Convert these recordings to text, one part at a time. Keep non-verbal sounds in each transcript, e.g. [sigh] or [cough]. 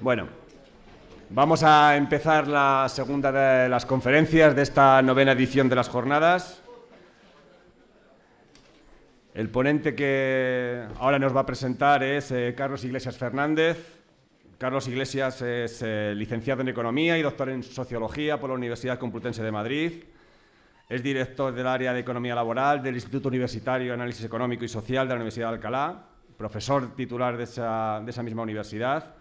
Bueno, vamos a empezar la segunda de las conferencias de esta novena edición de las jornadas. El ponente que ahora nos va a presentar es eh, Carlos Iglesias Fernández. Carlos Iglesias es eh, licenciado en Economía y doctor en Sociología por la Universidad Complutense de Madrid. Es director del área de Economía Laboral del Instituto Universitario de Análisis Económico y Social de la Universidad de Alcalá, profesor titular de esa, de esa misma universidad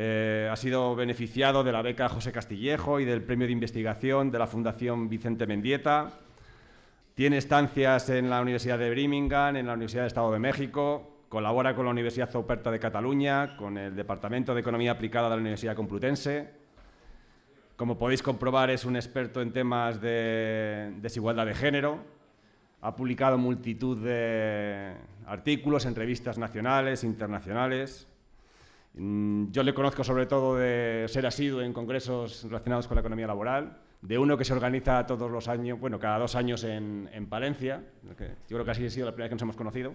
eh, ha sido beneficiado de la beca José Castillejo y del premio de investigación de la Fundación Vicente Mendieta. Tiene estancias en la Universidad de Birmingham, en la Universidad de Estado de México, colabora con la Universidad Zoperta de Cataluña, con el Departamento de Economía Aplicada de la Universidad Complutense. Como podéis comprobar, es un experto en temas de desigualdad de género. Ha publicado multitud de artículos en revistas nacionales, internacionales. Mm, yo le conozco sobre todo de ser asiduo en congresos relacionados con la economía laboral, de uno que se organiza todos los años, bueno, cada dos años en, Palencia, que yo creo que así ha sido la primera vez que nos hemos conocido,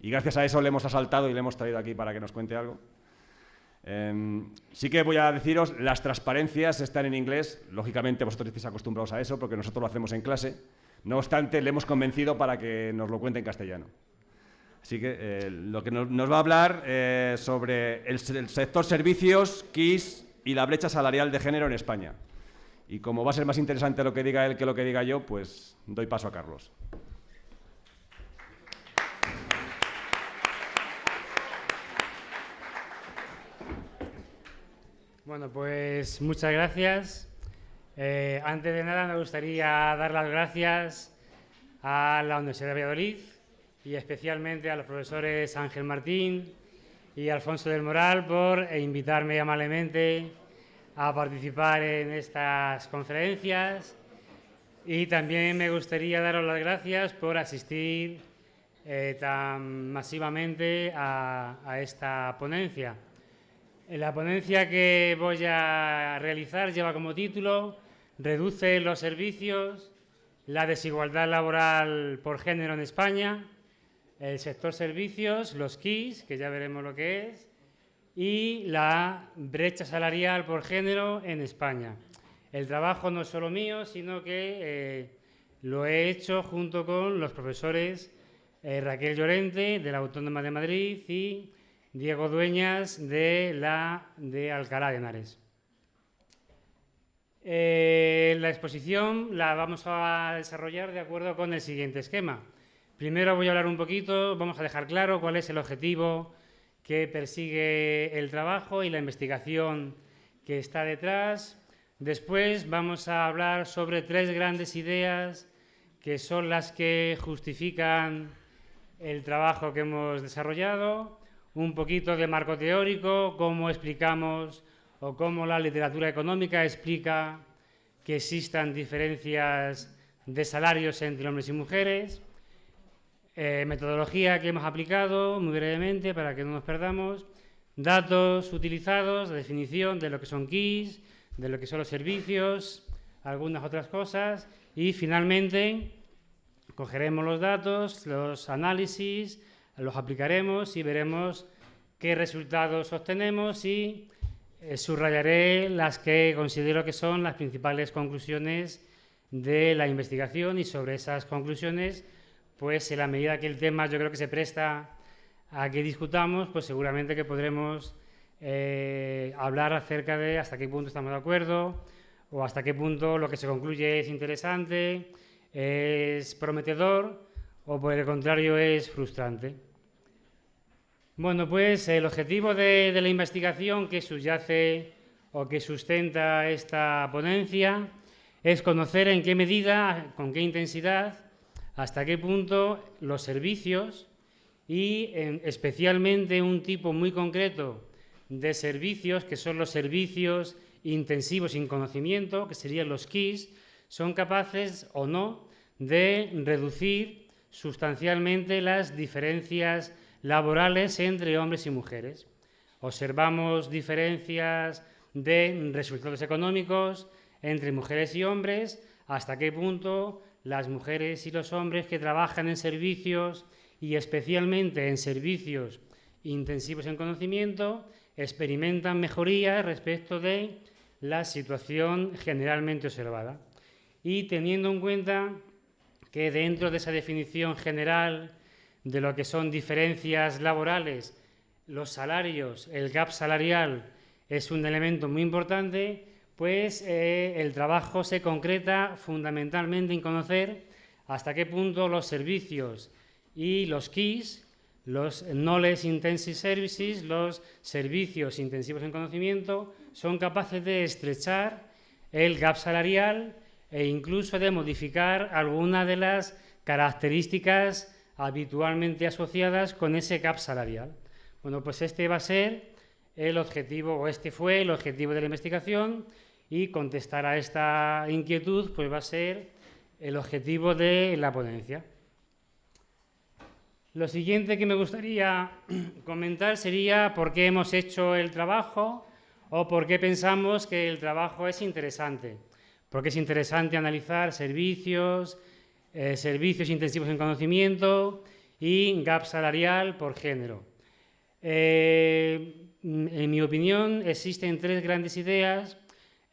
y gracias a eso le hemos asaltado y le hemos traído aquí para que nos cuente algo. Em, sí que voy a deciros, las transparencias están en inglés, lógicamente vosotros estáis acostumbrados a eso porque nosotros lo hacemos en clase, no obstante le hemos convencido para que nos lo cuente en castellano. Así que eh, lo que nos, va a hablar eh, sobre el, sector servicios, KISS y la brecha salarial de género en España. Y como va a ser más interesante lo que diga él que lo que diga yo, pues doy paso a Carlos. Bueno, pues muchas gracias. Eh, antes de nada me gustaría dar las gracias a la Universidad de Valladolid y especialmente a los profesores Ángel Martín y Alfonso del Moral por invitarme amablemente a participar en estas conferencias y también me gustaría daros las gracias por asistir eh, tan masivamente a, a esta ponencia. La ponencia que voy a realizar lleva como título Reduce los servicios, la desigualdad laboral por género en España el sector servicios, los KIS, que ya veremos lo que es, y la brecha salarial por género en España. El trabajo no es solo mío, sino que eh, lo he hecho junto con los profesores eh, Raquel Llorente, de la Autónoma de Madrid, y Diego Dueñas, de, la, de Alcalá de Henares. Eh, la exposición la vamos a desarrollar de acuerdo con el siguiente esquema. Primero voy a hablar un poquito, vamos a dejar claro cuál es el objetivo que persigue el trabajo y la investigación que está detrás. Después vamos a hablar sobre tres grandes ideas que son las que justifican el trabajo que hemos desarrollado, un poquito de marco teórico, cómo explicamos o cómo la literatura económica explica que existan diferencias de salarios entre hombres y mujeres, eh, metodología que hemos aplicado, muy brevemente, para que no nos perdamos. Datos utilizados, definición de lo que son keys, de lo que son los servicios, algunas otras cosas. Y finalmente, cogeremos los datos, los análisis, los aplicaremos y veremos qué resultados obtenemos y eh, subrayaré las que considero que son las principales conclusiones de la investigación y sobre esas conclusiones pues en la medida que el tema yo creo que se presta a que discutamos, pues seguramente que podremos eh, hablar acerca de hasta qué punto estamos de acuerdo o hasta qué punto lo que se concluye es interesante, es prometedor o por el contrario es frustrante. Bueno, pues el objetivo de, de la investigación que subyace o que sustenta esta ponencia es conocer en qué medida, con qué intensidad hasta qué punto los servicios y especialmente un tipo muy concreto de servicios, que son los servicios intensivos sin conocimiento, que serían los KIS, son capaces o no de reducir sustancialmente las diferencias laborales entre hombres y mujeres. Observamos diferencias de resultados económicos entre mujeres y hombres, hasta qué punto las mujeres y los hombres que trabajan en servicios y especialmente en servicios intensivos en conocimiento experimentan mejorías respecto de la situación generalmente observada. Y teniendo en cuenta que dentro de esa definición general de lo que son diferencias laborales, los salarios, el gap salarial es un elemento muy importante, pues eh, el trabajo se concreta fundamentalmente en conocer hasta qué punto los servicios y los KISS, los Knowledge Intensive Services, los servicios intensivos en conocimiento, son capaces de estrechar el gap salarial e incluso de modificar algunas de las características habitualmente asociadas con ese gap salarial. Bueno, pues este va a ser el objetivo, o este fue el objetivo de la investigación, y contestar a esta inquietud pues va a ser el objetivo de la ponencia. Lo siguiente que me gustaría [clears throat] comentar sería por qué hemos hecho el trabajo o por qué pensamos que el trabajo es interesante. Porque es interesante analizar servicios, eh, servicios intensivos en conocimiento y gap salarial por género. Eh, en mi opinión, existen tres grandes ideas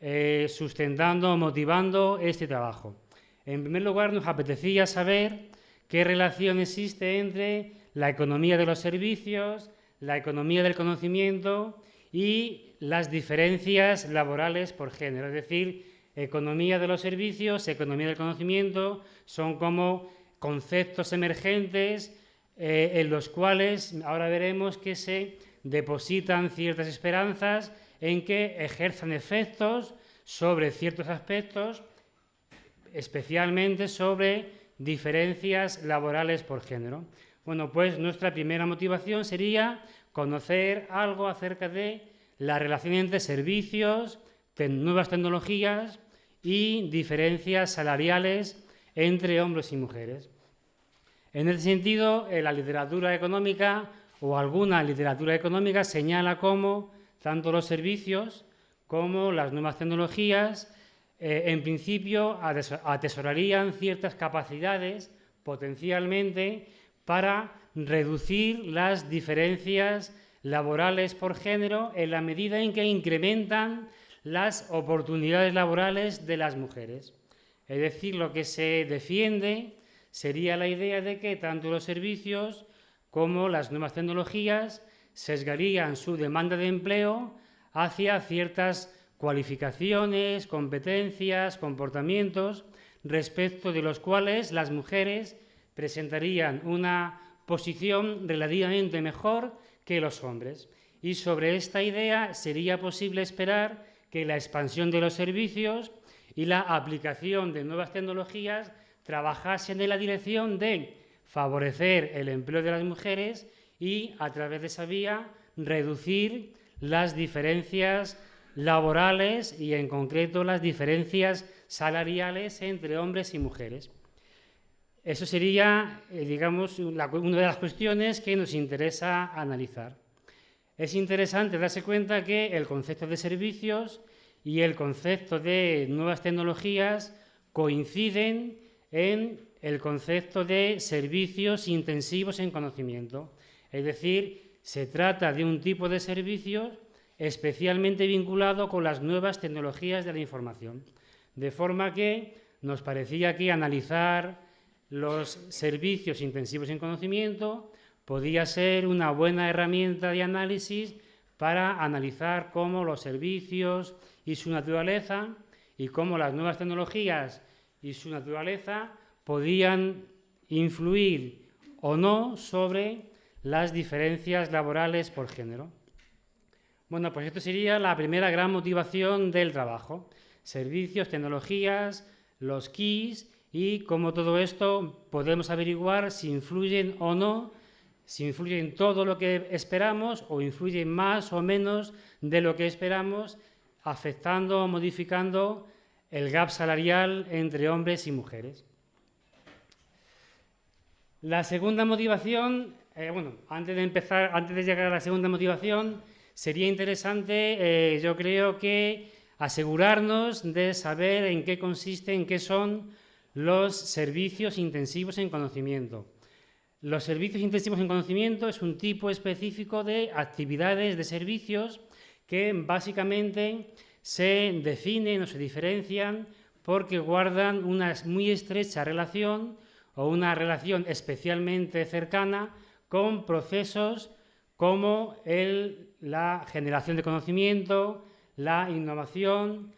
eh, sustentando motivando este trabajo. En primer lugar, nos apetecía saber qué relación existe entre la economía de los servicios, la economía del conocimiento y las diferencias laborales por género. Es decir, economía de los servicios, economía del conocimiento, son como conceptos emergentes eh, en los cuales ahora veremos que se depositan ciertas esperanzas en que ejerzan efectos sobre ciertos aspectos, especialmente sobre diferencias laborales por género. Bueno, pues nuestra primera motivación sería conocer algo acerca de la relación entre servicios, nuevas tecnologías y diferencias salariales entre hombres y mujeres. En ese sentido, la literatura económica o alguna literatura económica señala cómo tanto los servicios como las nuevas tecnologías, eh, en principio, atesorarían ciertas capacidades potencialmente para reducir las diferencias laborales por género en la medida en que incrementan las oportunidades laborales de las mujeres. Es decir, lo que se defiende sería la idea de que tanto los servicios como las nuevas tecnologías sesgarían su demanda de empleo hacia ciertas cualificaciones, competencias, comportamientos, respecto de los cuales las mujeres presentarían una posición relativamente mejor que los hombres. Y sobre esta idea sería posible esperar que la expansión de los servicios y la aplicación de nuevas tecnologías trabajasen en la dirección de favorecer el empleo de las mujeres y, a través de esa vía, reducir las diferencias laborales y, en concreto, las diferencias salariales entre hombres y mujeres. Eso sería, eh, digamos, una de las cuestiones que nos interesa analizar. Es interesante darse cuenta que el concepto de servicios y el concepto de nuevas tecnologías coinciden en el concepto de servicios intensivos en conocimiento. Es decir, se trata de un tipo de servicios especialmente vinculado con las nuevas tecnologías de la información. De forma que nos parecía que analizar los servicios intensivos en conocimiento podía ser una buena herramienta de análisis para analizar cómo los servicios y su naturaleza y cómo las nuevas tecnologías y su naturaleza podían influir o no sobre las diferencias laborales por género. Bueno, pues esto sería la primera gran motivación del trabajo. Servicios, tecnologías, los keys y cómo todo esto podemos averiguar si influyen o no, si influyen todo lo que esperamos o influyen más o menos de lo que esperamos, afectando o modificando el gap salarial entre hombres y mujeres. La segunda motivación, eh, bueno, antes de empezar, antes de llegar a la segunda motivación, sería interesante, eh, yo creo que asegurarnos de saber en qué consiste, en qué son los servicios intensivos en conocimiento. Los servicios intensivos en conocimiento es un tipo específico de actividades, de servicios que básicamente se definen o se diferencian porque guardan una muy estrecha relación o una relación especialmente cercana con procesos como la generación de conocimiento, la innovación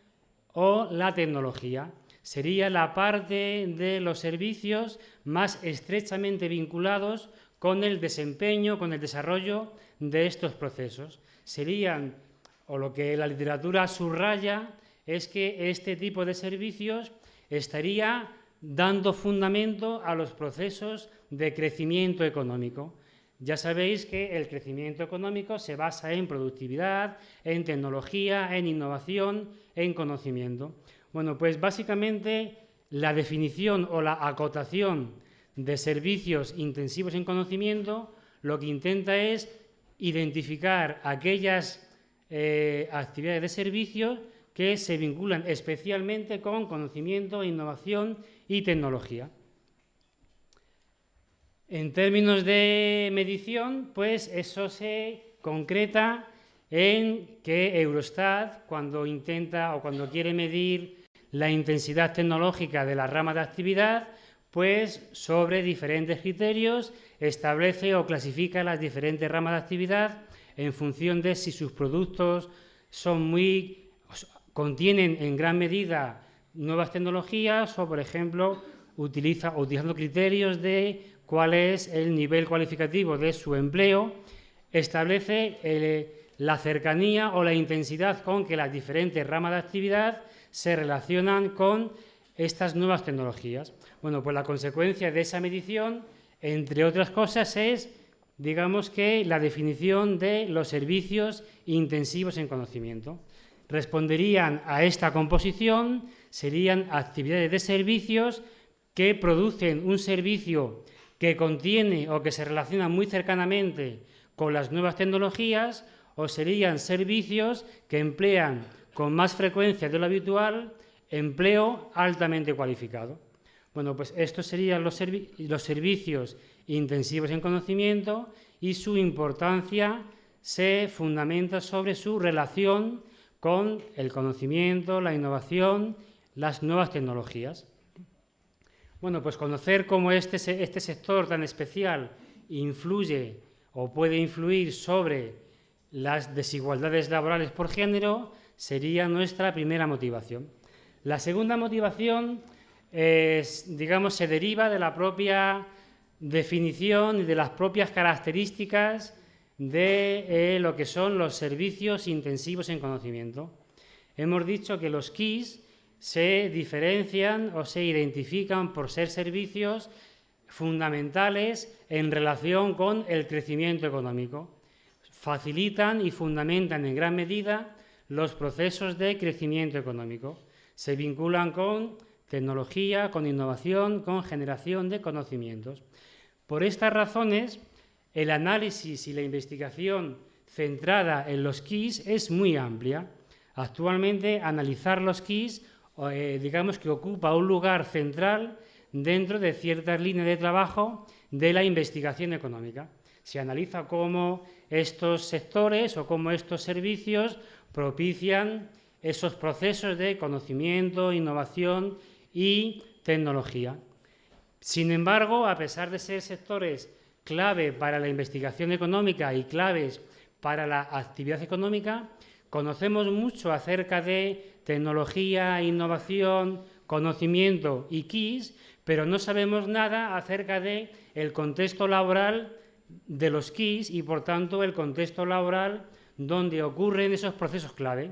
o la tecnología. Sería la parte de los servicios más estrechamente vinculados con el desempeño, con el desarrollo de estos procesos. Serían, o lo que la literatura subraya, es que este tipo de servicios estaría dando fundamento a los procesos de crecimiento económico. Ya sabéis que el crecimiento económico se basa en productividad, en tecnología, en innovación, en conocimiento. Bueno, pues básicamente la definición o la acotación de servicios intensivos en conocimiento lo que intenta es identificar aquellas eh, actividades de servicios que se vinculan especialmente con conocimiento, innovación y tecnología. En términos de medición, pues eso se concreta en que Eurostat, cuando intenta o cuando quiere medir la intensidad tecnológica de la rama de actividad, pues sobre diferentes criterios establece o clasifica las diferentes ramas de actividad en función de si sus productos son muy contienen en gran medida nuevas tecnologías o, por ejemplo, utiliza, utilizando criterios de cuál es el nivel cualificativo de su empleo, establece la cercanía o la intensidad con que las diferentes ramas de actividad se relacionan con estas nuevas tecnologías. Bueno, pues la consecuencia de esa medición, entre otras cosas, es, digamos que, la definición de los servicios intensivos en conocimiento responderían a esta composición serían actividades de servicios que producen un servicio que contiene o que se relaciona muy cercanamente con las nuevas tecnologías o serían servicios que emplean con más frecuencia de lo habitual empleo altamente cualificado. Bueno, pues estos serían los, los servicios intensivos en conocimiento y su importancia se fundamenta sobre su relación con el conocimiento, la innovación, las nuevas tecnologías. Bueno, pues conocer cómo este, este sector tan especial influye o puede influir sobre las desigualdades laborales por género sería nuestra primera motivación. La segunda motivación digamos, se deriva de la propia definición y de las propias características de eh, lo que son los servicios intensivos en conocimiento. Hemos dicho que los KIS se diferencian o se identifican por ser servicios fundamentales en relación con el crecimiento económico. Facilitan y fundamentan en gran medida los procesos de crecimiento económico. Se vinculan con tecnología, con innovación, con generación de conocimientos. Por estas razones, el análisis y la investigación centrada en los keys es muy amplia. Actualmente, analizar los keys, eh, digamos que ocupa un lugar central dentro de ciertas líneas de trabajo de la investigación económica. Se analiza cómo estos sectores o cómo estos servicios propician esos procesos de conocimiento, innovación y tecnología. Sin embargo, a pesar de ser sectores clave para la investigación económica y claves para la actividad económica, conocemos mucho acerca de tecnología, innovación, conocimiento y KIS, pero no sabemos nada acerca de el contexto laboral de los KIS y, por tanto, el contexto laboral donde ocurren esos procesos clave.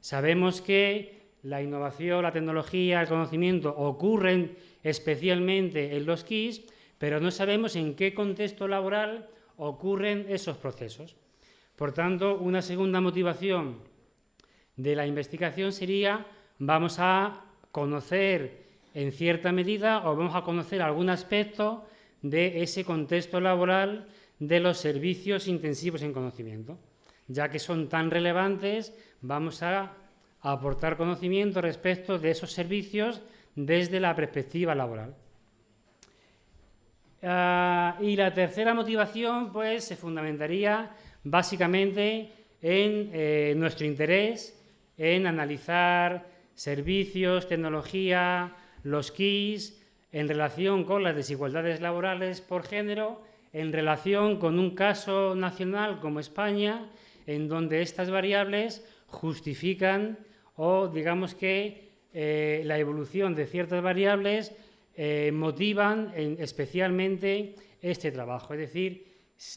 Sabemos que la innovación, la tecnología, el conocimiento ocurren especialmente en los KIS, pero no sabemos en qué contexto laboral ocurren esos procesos. Por tanto, una segunda motivación de la investigación sería vamos a conocer en cierta medida o vamos a conocer algún aspecto de ese contexto laboral de los servicios intensivos en conocimiento. Ya que son tan relevantes, vamos a aportar conocimiento respecto de esos servicios desde la perspectiva laboral. Ah, y la tercera motivación pues, se fundamentaría básicamente en eh, nuestro interés en analizar servicios, tecnología, los KIS, en relación con las desigualdades laborales por género, en relación con un caso nacional como España, en donde estas variables justifican o digamos que eh, la evolución de ciertas variables eh, motivan especialmente este trabajo. Es decir,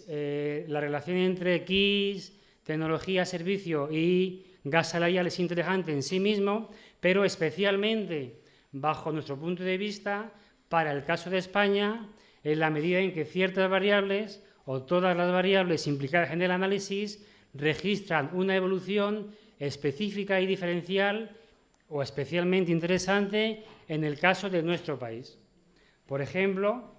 eh, la relación entre KIS, tecnología, servicio y gas salarial es interesante en sí mismo, pero especialmente bajo nuestro punto de vista, para el caso de España, en la medida en que ciertas variables o todas las variables implicadas en el análisis registran una evolución específica y diferencial o especialmente interesante en el caso de nuestro país. Por ejemplo,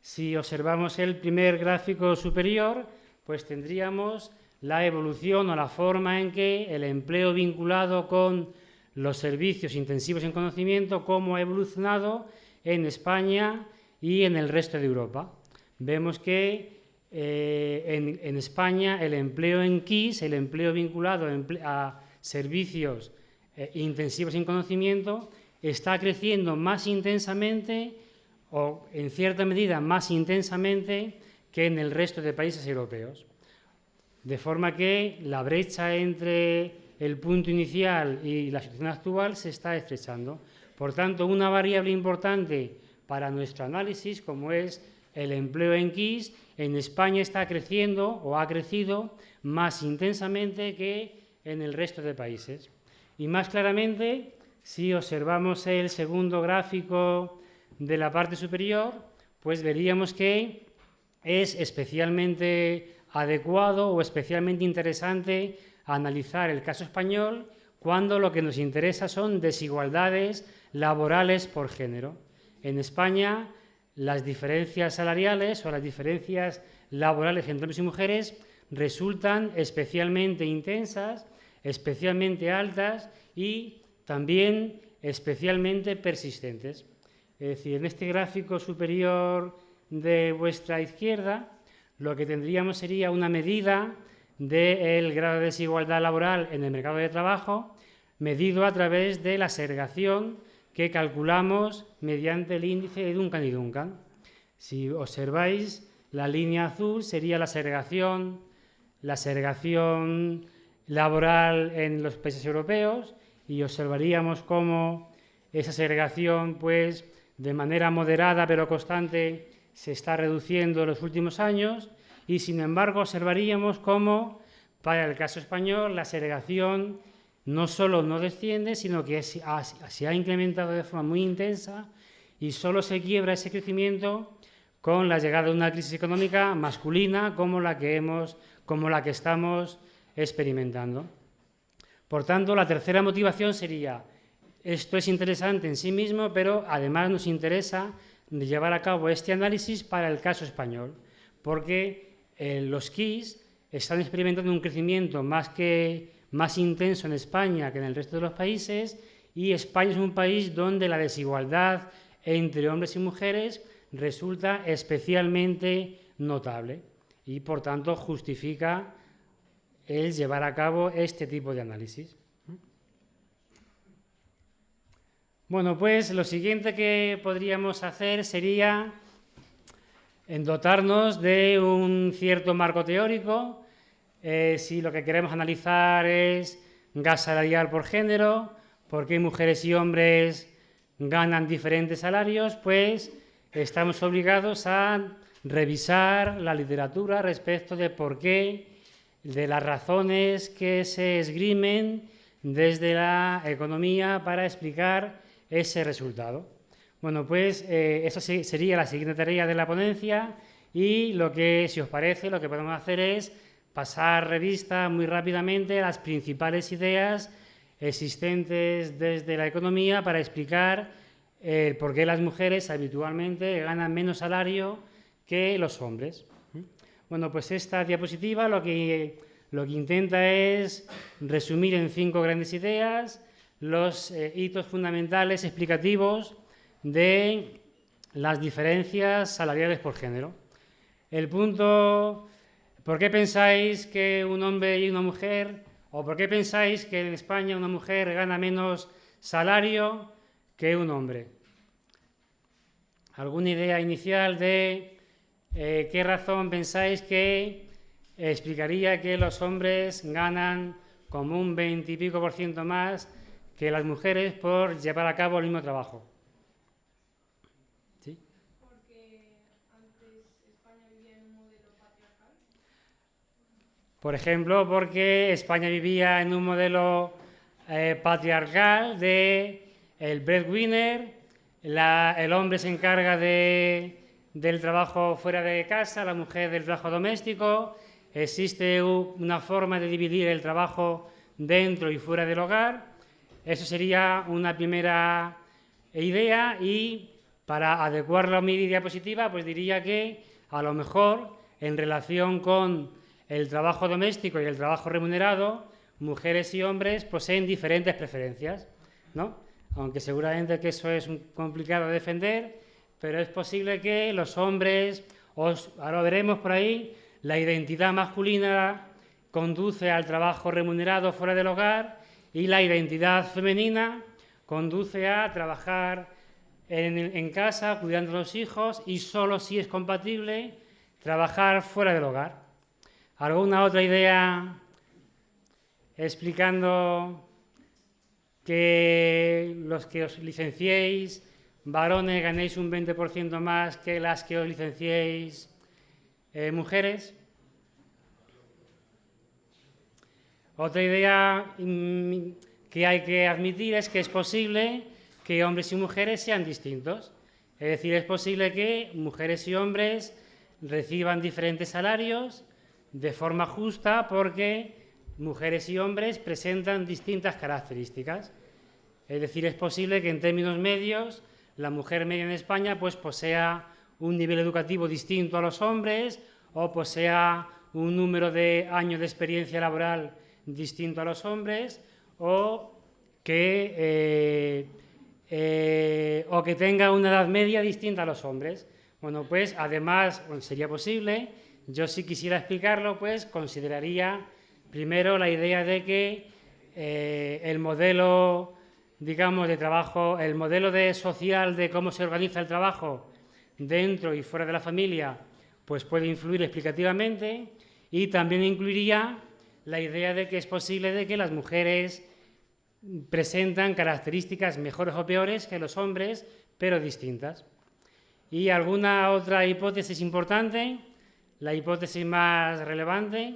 si observamos el primer gráfico superior, pues tendríamos la evolución o la forma en que el empleo vinculado con los servicios intensivos en conocimiento, cómo ha evolucionado en España y en el resto de Europa. Vemos que eh, en, España el empleo en KIS, el empleo vinculado a servicios eh, intensivos en conocimiento, está creciendo más intensamente o en cierta medida más intensamente que en el resto de países europeos. De forma que la brecha entre el punto inicial y la situación actual se está estrechando. Por tanto, una variable importante para nuestro análisis, como es el empleo en KIS, en España está creciendo o ha crecido más intensamente que en el resto de países. Y más claramente, si observamos el segundo gráfico de la parte superior, pues veríamos que es especialmente adecuado o especialmente interesante analizar el caso español cuando lo que nos interesa son desigualdades laborales por género. En España, las diferencias salariales o las diferencias laborales entre hombres y mujeres resultan especialmente intensas, especialmente altas y también especialmente persistentes. Es decir, en este gráfico superior de vuestra izquierda, lo que tendríamos sería una medida del grado de desigualdad laboral en el mercado de trabajo, medido a través de la segregación que calculamos mediante el índice de Duncan y Duncan. Si observáis, la línea azul sería la segregación, la segregación laboral en los países europeos y observaríamos cómo esa segregación, pues, de manera moderada pero constante, se está reduciendo en los últimos años y, sin embargo, observaríamos cómo, para el caso español, la segregación no solo no desciende, sino que se ha incrementado de forma muy intensa y solo se quiebra ese crecimiento con la llegada de una crisis económica masculina como la que, hemos, como la que estamos experimentando. Por tanto, la tercera motivación sería esto es interesante en sí mismo, pero además nos interesa llevar a cabo este análisis para el caso español, porque eh, los KIS están experimentando un crecimiento más, que, más intenso en España que en el resto de los países y España es un país donde la desigualdad entre hombres y mujeres resulta especialmente notable y por tanto justifica el llevar a cabo este tipo de análisis. Bueno, pues lo siguiente que podríamos hacer sería dotarnos de un cierto marco teórico, eh, si lo que queremos analizar es gas salarial por género, por qué mujeres y hombres ganan diferentes salarios, pues estamos obligados a revisar la literatura respecto de por qué, de las razones que se esgrimen desde la economía para explicar ese resultado. Bueno, pues eh, esa sería la siguiente tarea de la ponencia y lo que, si os parece, lo que podemos hacer es pasar revista muy rápidamente las principales ideas existentes desde la economía para explicar eh, por qué las mujeres habitualmente ganan menos salario que los hombres. Bueno, pues esta diapositiva lo que, lo que intenta es resumir en cinco grandes ideas los eh, hitos fundamentales explicativos de las diferencias salariales por género. El punto, ¿por qué pensáis que un hombre y una mujer, o por qué pensáis que en España una mujer gana menos salario que un hombre? ¿Alguna idea inicial de eh, qué razón pensáis que explicaría que los hombres ganan como un 20 y pico por ciento más que las mujeres por llevar a cabo el mismo trabajo? Por ejemplo, porque España vivía en un modelo eh, patriarcal de el breadwinner, el hombre se encarga del trabajo fuera de casa, la mujer del trabajo doméstico, existe una forma de dividir el trabajo dentro y fuera del hogar. Eso sería una primera idea y para adecuarlo a mi diapositiva, pues diría que a lo mejor en relación con el trabajo doméstico y el trabajo remunerado, mujeres y hombres poseen diferentes preferencias, ¿no? Aunque seguramente que eso es complicado de defender, pero es posible que los hombres, ahora lo veremos por ahí, la identidad masculina conduce al trabajo remunerado fuera del hogar y la identidad femenina conduce a trabajar en, en casa, cuidando a los hijos y solo si es compatible trabajar fuera del hogar. ¿Alguna otra idea explicando que los que os licenciéis, varones, ganéis un 20% más que las que os licenciéis, eh, mujeres? Otra idea mm, que hay que admitir es que es posible que hombres y mujeres sean distintos. Es decir, es posible que mujeres y hombres reciban diferentes salarios, de forma justa porque mujeres y hombres presentan distintas características. Es decir, es posible que en términos medios la mujer media en España pues, posea un nivel educativo distinto a los hombres o posea un número de años de experiencia laboral distinto a los hombres o que, eh, eh, o que tenga una edad media distinta a los hombres. Bueno, pues además sería posible yo si quisiera explicarlo, pues consideraría primero la idea de que eh, el modelo, digamos, de trabajo, el modelo de social de cómo se organiza el trabajo dentro y fuera de la familia, pues puede influir explicativamente y también incluiría la idea de que es posible de que las mujeres presentan características mejores o peores que los hombres, pero distintas. Y alguna otra hipótesis importante la hipótesis más relevante,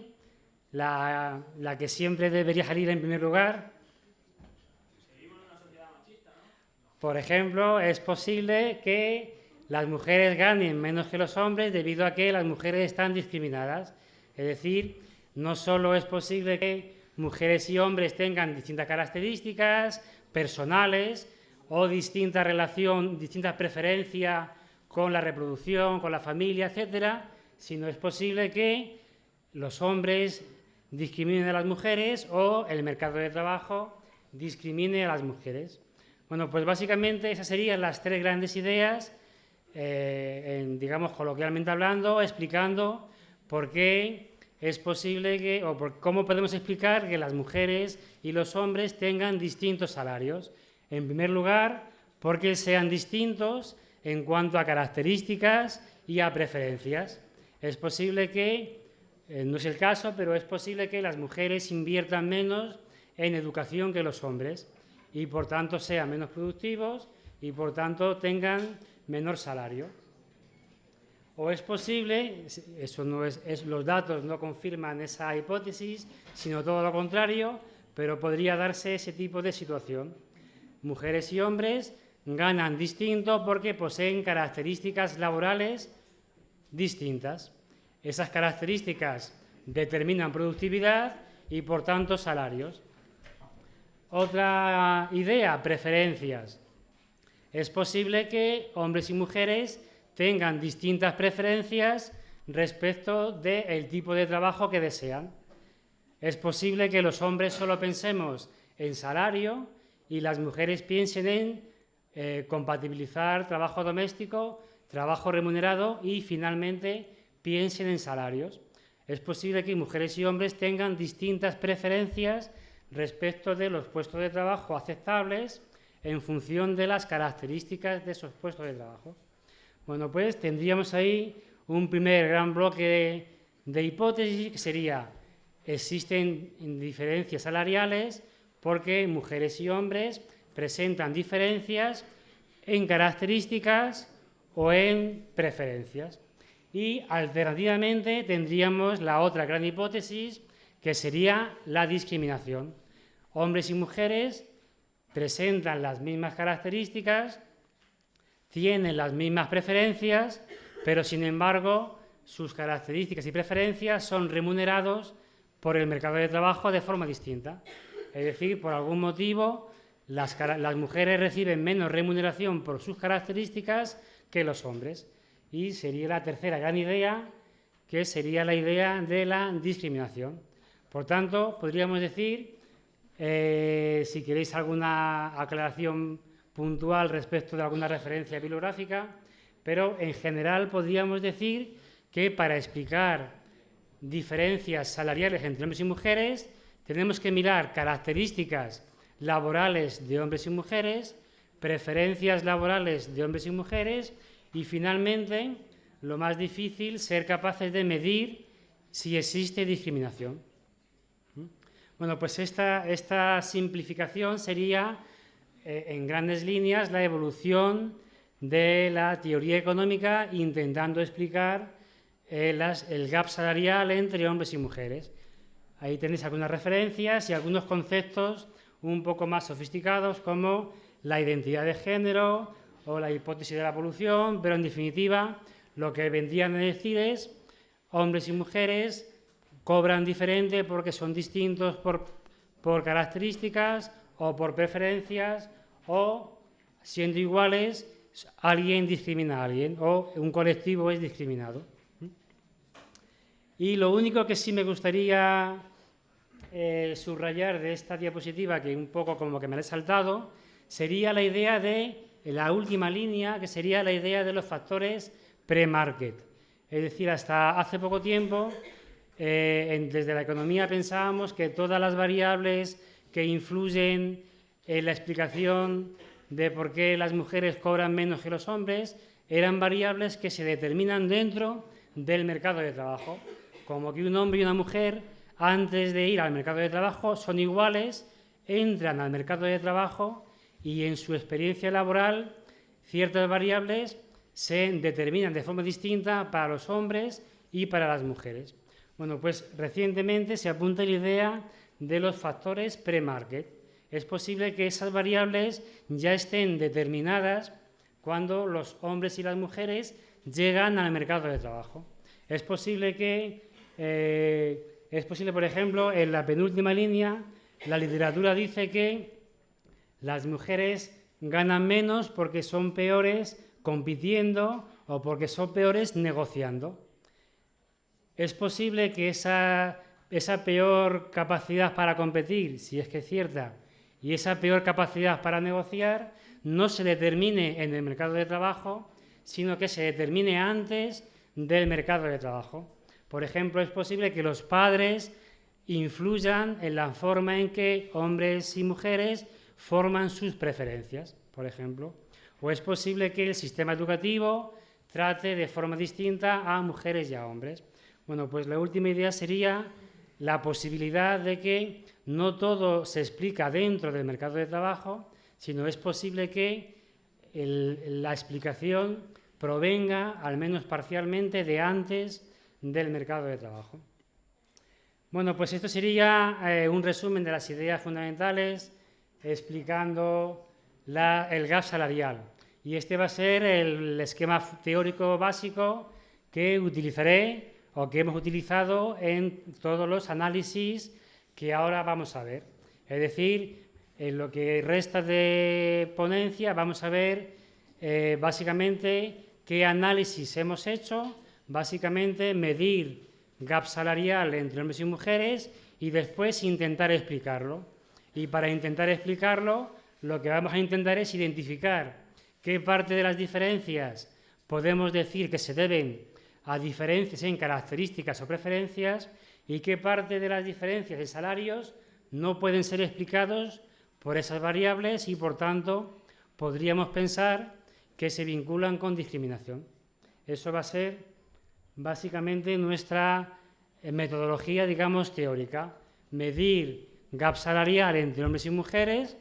la, que siempre debería salir en primer lugar. Por ejemplo, es posible que las mujeres ganen menos que los hombres debido a que las mujeres están discriminadas. Es decir, no solo es posible que mujeres y hombres tengan distintas características personales o distinta relación, distintas preferencias con la reproducción, con la familia, etcétera, sino es posible que los hombres discriminen a las mujeres o el mercado de trabajo discrimine a las mujeres. Bueno, pues básicamente esas serían las tres grandes ideas, eh, digamos coloquialmente hablando, explicando por qué es posible que, o por cómo podemos explicar que las mujeres y los hombres tengan distintos salarios. En primer lugar, porque sean distintos en cuanto a características y a preferencias. Es posible que, eh, no es el caso, pero es posible que las mujeres inviertan menos en educación que los hombres y por tanto sean menos productivos y por tanto tengan menor salario. O es posible, eso no es, los datos no confirman esa hipótesis, sino todo lo contrario, pero podría darse ese tipo de situación. Mujeres y hombres ganan distinto porque poseen características laborales distintas. Esas características determinan productividad y, por tanto, salarios. Otra idea, preferencias. Es posible que hombres y mujeres tengan distintas preferencias respecto del tipo de trabajo que desean. Es posible que los hombres solo pensemos en salario y las mujeres piensen en eh, compatibilizar trabajo doméstico, trabajo remunerado y finalmente piensen en salarios. Es posible que mujeres y hombres tengan distintas preferencias respecto de los puestos de trabajo aceptables en función de las características de esos puestos de trabajo. Bueno, pues tendríamos ahí un primer gran bloque de, hipótesis que sería existen diferencias salariales porque mujeres y hombres presentan diferencias en características o en preferencias. Y alternativamente tendríamos la otra gran hipótesis que sería la discriminación. Hombres y mujeres presentan las mismas características, tienen las mismas preferencias, pero sin embargo sus características y preferencias son remunerados por el mercado de trabajo de forma distinta. Es decir, por algún motivo las, mujeres reciben menos remuneración por sus características que los hombres. Y sería la tercera gran idea, que sería la idea de la discriminación. Por tanto, podríamos decir, eh, si queréis alguna aclaración puntual respecto de alguna referencia bibliográfica, pero en general podríamos decir que para explicar diferencias salariales entre hombres y mujeres tenemos que mirar características laborales de hombres y mujeres, preferencias laborales de hombres y mujeres y finalmente, lo más difícil, ser capaces de medir si existe discriminación. Bueno, pues esta, esta simplificación sería, eh, en grandes líneas, la evolución de la teoría económica intentando explicar eh, el gap salarial entre hombres y mujeres. Ahí tenéis algunas referencias y algunos conceptos un poco más sofisticados como la identidad de género o la hipótesis de la evolución, pero en definitiva lo que vendrían a decir es hombres y mujeres cobran diferente porque son distintos por, por características o por preferencias o siendo iguales alguien discrimina a alguien o un colectivo es discriminado. Y lo único que sí me gustaría eh, subrayar de esta diapositiva, que un poco como que me la he saltado, sería la idea de la última línea, que sería la idea de los factores pre-market. Es decir, hasta hace poco tiempo, eh, desde la economía pensábamos que todas las variables que influyen en la explicación de por qué las mujeres cobran menos que los hombres eran variables que se determinan dentro del mercado de trabajo, como que un hombre y una mujer antes de ir al mercado de trabajo son iguales, entran al mercado de trabajo y en su experiencia laboral ciertas variables se determinan de forma distinta para los hombres y para las mujeres. Bueno, pues recientemente se apunta la idea de los factores pre-market. Es posible que esas variables ya estén determinadas cuando los hombres y las mujeres llegan al mercado de trabajo. Es posible que eh, es posible, por ejemplo, en la penúltima línea, la literatura dice que las mujeres ganan menos porque son peores compitiendo o porque son peores negociando. Es posible que esa, peor capacidad para competir, si es que es cierta, y esa peor capacidad para negociar no se determine en el mercado de trabajo, sino que se determine antes del mercado de trabajo. Por ejemplo, es posible que los padres influyan en la forma en que hombres y mujeres forman sus preferencias, por ejemplo. O es posible que el sistema educativo trate de forma distinta a mujeres y a hombres. Bueno, pues la última idea sería la posibilidad de que no todo se explica dentro del mercado de trabajo, sino es posible que la explicación provenga, al menos parcialmente, de antes del mercado de trabajo. Bueno, pues esto sería eh, un resumen de las ideas fundamentales explicando el gas salarial. Y este va a ser el esquema teórico básico que utilizaré o que hemos utilizado en todos los análisis que ahora vamos a ver. Es decir, en lo que resta de ponencia vamos a ver eh, básicamente qué análisis hemos hecho básicamente medir gap salarial entre hombres y mujeres y después intentar explicarlo. Y para intentar explicarlo, lo que vamos a intentar es identificar qué parte de las diferencias podemos decir que se deben a diferencias en características o preferencias y qué parte de las diferencias de salarios no pueden ser explicados por esas variables y, por tanto, podríamos pensar que se vinculan con discriminación. Eso va a ser básicamente nuestra eh, metodología, digamos, teórica. Medir gap salarial entre hombres y mujeres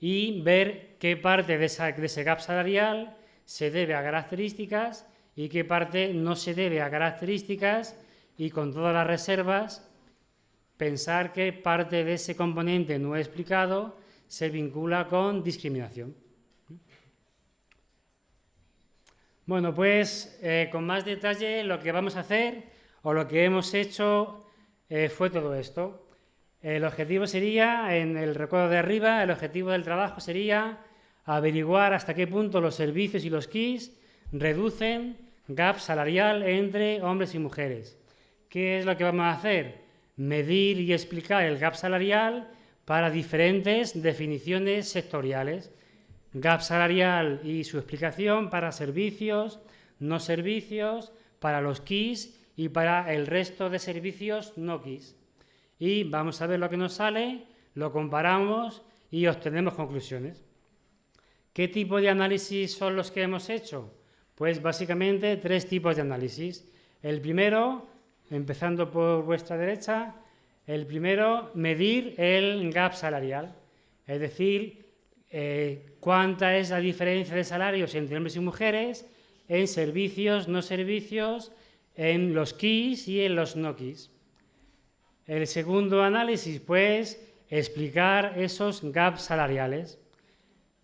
y ver qué parte de, de ese gap salarial se debe a características y qué parte no se debe a características y con todas las reservas pensar que parte de ese componente no explicado se vincula con discriminación. Bueno, pues eh, con más detalle lo que vamos a hacer o lo que hemos hecho eh, fue todo esto. El objetivo sería, en el recuerdo de arriba, el objetivo del trabajo sería averiguar hasta qué punto los servicios y los KIS reducen gap salarial entre hombres y mujeres. ¿Qué es lo que vamos a hacer? medir y explicar el gap salarial para diferentes definiciones sectoriales. Gap salarial y su explicación para servicios, no servicios, para los KIS y para el resto de servicios no KIS. Y vamos a ver lo que nos sale, lo comparamos y obtenemos conclusiones. ¿Qué tipo de análisis son los que hemos hecho? Pues básicamente tres tipos de análisis. El primero empezando por vuestra derecha, el primero, medir el gap salarial, es decir, eh, cuánta es la diferencia de salarios entre hombres y mujeres en servicios, no servicios, en los KIS y en los no KIS. El segundo análisis, pues, explicar esos gaps salariales.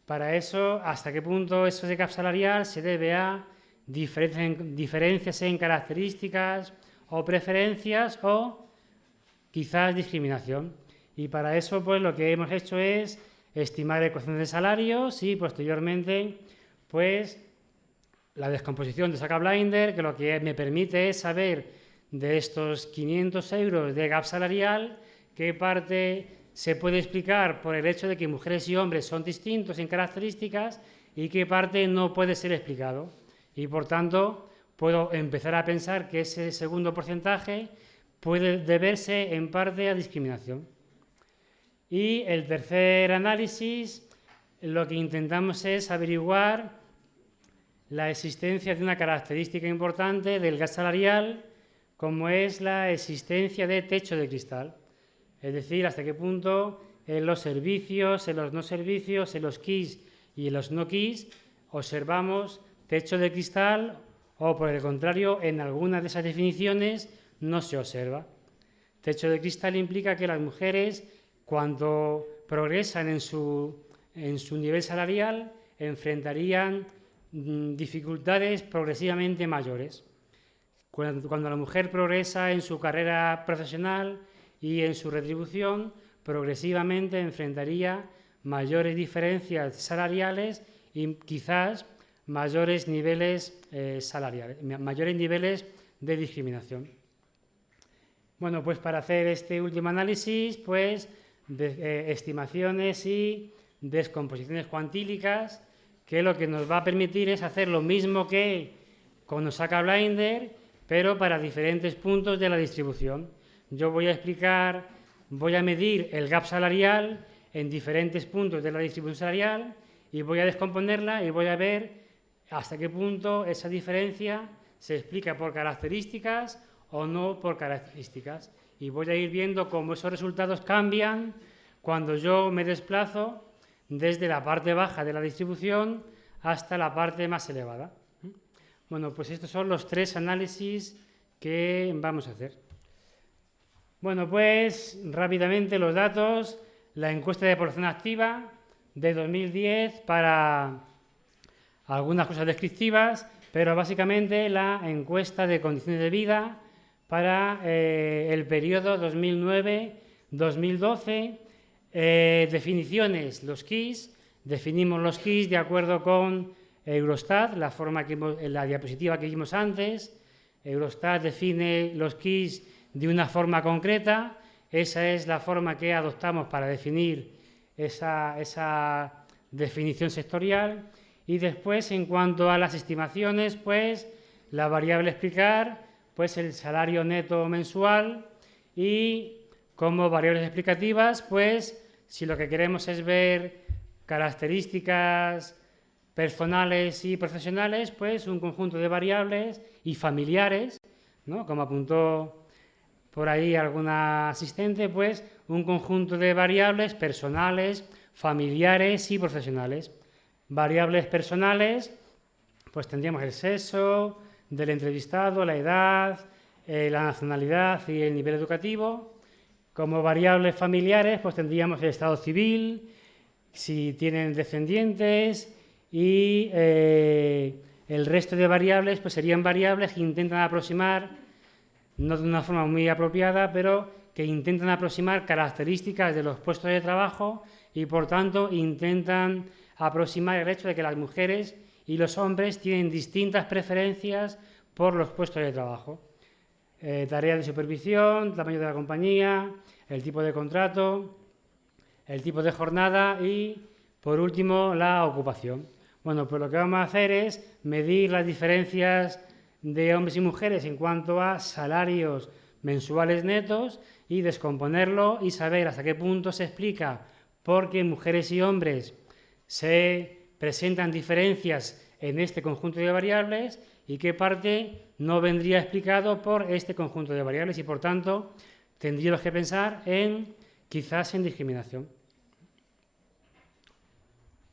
Para eso, hasta qué punto eso de gap salarial se debe a diferencias en características, o preferencias o quizás discriminación. Y para eso, pues lo que hemos hecho es estimar ecuaciones de salarios y posteriormente, pues la descomposición de Saca Blinder, que lo que me permite es saber de estos 500 euros de gap salarial, qué parte se puede explicar por el hecho de que mujeres y hombres son distintos en características y qué parte no puede ser explicado. Y por tanto, puedo empezar a pensar que ese segundo porcentaje puede deberse en parte a discriminación. Y el tercer análisis, lo que intentamos es averiguar la existencia de una característica importante del gas salarial, como es la existencia de techo de cristal. Es decir, hasta qué punto en los servicios, en los no servicios, en los KIS y en los no KIS observamos techo de cristal o por el contrario, en algunas de esas definiciones no se observa. Techo de cristal implica que las mujeres, cuando progresan en su, en su nivel salarial, enfrentarían mm, dificultades progresivamente mayores. Cuando la mujer progresa en su carrera profesional y en su retribución, progresivamente enfrentaría mayores diferencias salariales y quizás mayores niveles eh, salariales, mayores niveles de discriminación. Bueno, pues para hacer este último análisis, pues eh, estimaciones y descomposiciones cuantílicas, que lo que nos va a permitir es hacer lo mismo que con Osaka Blinder, pero para diferentes puntos de la distribución. Yo voy a explicar, voy a medir el gap salarial en diferentes puntos de la distribución salarial y voy a descomponerla y voy a ver hasta qué punto esa diferencia se explica por características o no por características. Y voy a ir viendo cómo esos resultados cambian cuando yo me desplazo desde la parte baja de la distribución hasta la parte más elevada. Bueno, pues estos son los tres análisis que vamos a hacer. Bueno, pues rápidamente los datos. La encuesta de población activa de 2010 para algunas cosas descriptivas, pero básicamente la encuesta de condiciones de vida para eh, el periodo 2009-2012. Eh, definiciones, los KIS. Definimos los KIS de acuerdo con Eurostat, la, forma que la diapositiva que vimos antes. Eurostat define los KIS de una forma concreta. Esa es la forma que adoptamos para definir esa definición sectorial Y después, en cuanto a las estimaciones, pues la variable explicar, pues el salario neto mensual y como variables explicativas, pues si lo que queremos es ver características personales y profesionales, pues un conjunto de variables y familiares, ¿no? como apuntó por ahí alguna asistente, pues un conjunto de variables personales, familiares y profesionales. Variables personales, pues tendríamos el sexo del entrevistado, la edad, eh, la nacionalidad y el nivel educativo. Como variables familiares, pues tendríamos el estado civil, si tienen descendientes y eh, el resto de variables pues serían variables que intentan aproximar, no de una forma muy apropiada, pero que intentan aproximar características de los puestos de trabajo y por tanto intentan aproximar el hecho de que las mujeres y los hombres tienen distintas preferencias por los puestos de trabajo. Eh, tareas de supervisión, tamaño de la compañía, el tipo de contrato, el tipo de jornada y, por último, la ocupación. Bueno, pues lo que vamos a hacer es medir las diferencias de hombres y mujeres en cuanto a salarios mensuales netos y descomponerlo y saber hasta qué punto se explica por qué mujeres y hombres se presentan diferencias en este conjunto de variables y qué parte no vendría explicado por este conjunto de variables y por tanto tendríamos que pensar en quizás en discriminación.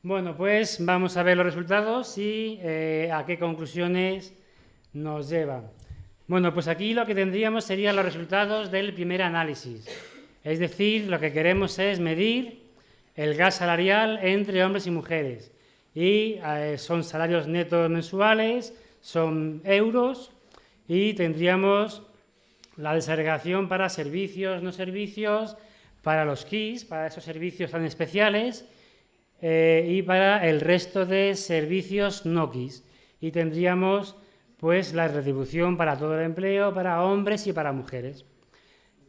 Bueno, pues vamos a ver los resultados y eh, a qué conclusiones nos llevan. Bueno, pues aquí lo que tendríamos serían los resultados del primer análisis. Es decir, lo que queremos es medir el gas salarial entre hombres y mujeres. Y eh, son salarios netos mensuales, son euros y tendríamos la desagregación para servicios, no servicios, para los KIS, para esos servicios tan especiales eh, y para el resto de servicios no KIS. Y tendríamos pues la retribución para todo el empleo, para hombres y para mujeres.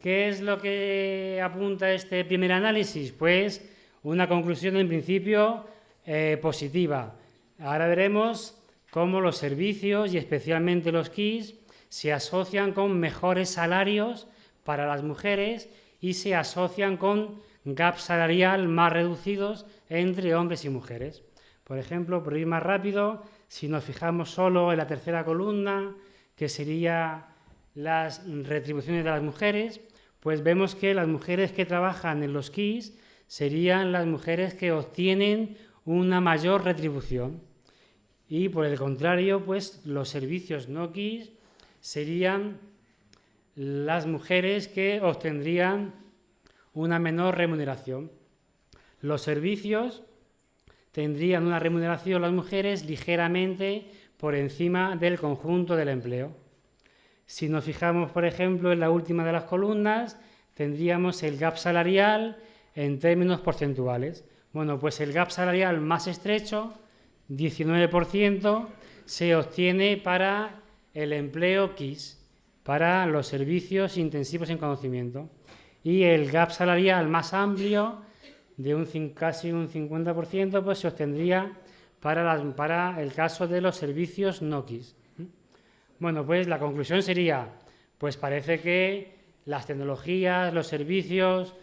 ¿Qué es lo que apunta este primer análisis? Pues una conclusión en principio eh, positiva. Ahora veremos cómo los servicios y especialmente los KIS se asocian con mejores salarios para las mujeres y se asocian con gap salarial más reducidos entre hombres y mujeres. Por ejemplo, por ir más rápido, si nos fijamos solo en la tercera columna, que sería las retribuciones de las mujeres, pues vemos que las mujeres que trabajan en los KIS serían las mujeres que obtienen una mayor retribución. Y por el contrario, pues los servicios no KIS serían las mujeres que obtendrían una menor remuneración. Los servicios tendrían una remuneración las mujeres ligeramente por encima del conjunto del empleo. Si nos fijamos, por ejemplo, en la última de las columnas, tendríamos el gap salarial en términos porcentuales. Bueno, pues el gap salarial más estrecho, 19%, se obtiene para el empleo KIS, para los servicios intensivos en conocimiento. Y el gap salarial más amplio, de un, casi un 50%, pues se obtendría para, el caso de los servicios no KIS. Bueno, pues la conclusión sería, pues parece que las tecnologías, los servicios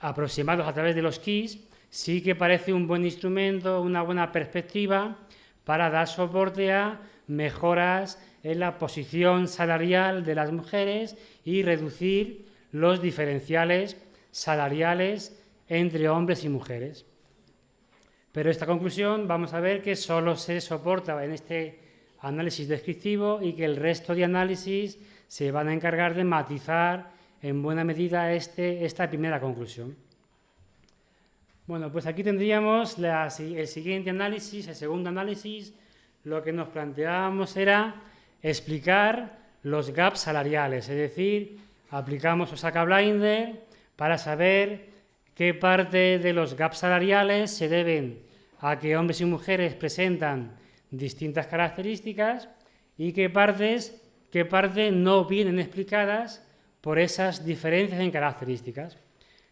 aproximados a través de los KIS sí que parece un buen instrumento, una buena perspectiva para dar soporte a mejoras en la posición salarial de las mujeres y reducir los diferenciales salariales entre hombres y mujeres. Pero esta conclusión vamos a ver que solo se soporta en este análisis descriptivo y que el resto de análisis se van a encargar de matizar en buena medida este, esta primera conclusión. Bueno, pues aquí tendríamos el siguiente análisis, el segundo análisis, lo que nos planteábamos era explicar los gaps salariales, es decir, aplicamos Osaka Blinder para saber qué parte de los gaps salariales se deben a que hombres y mujeres presentan distintas características y qué partes, qué parte no vienen explicadas por esas diferencias en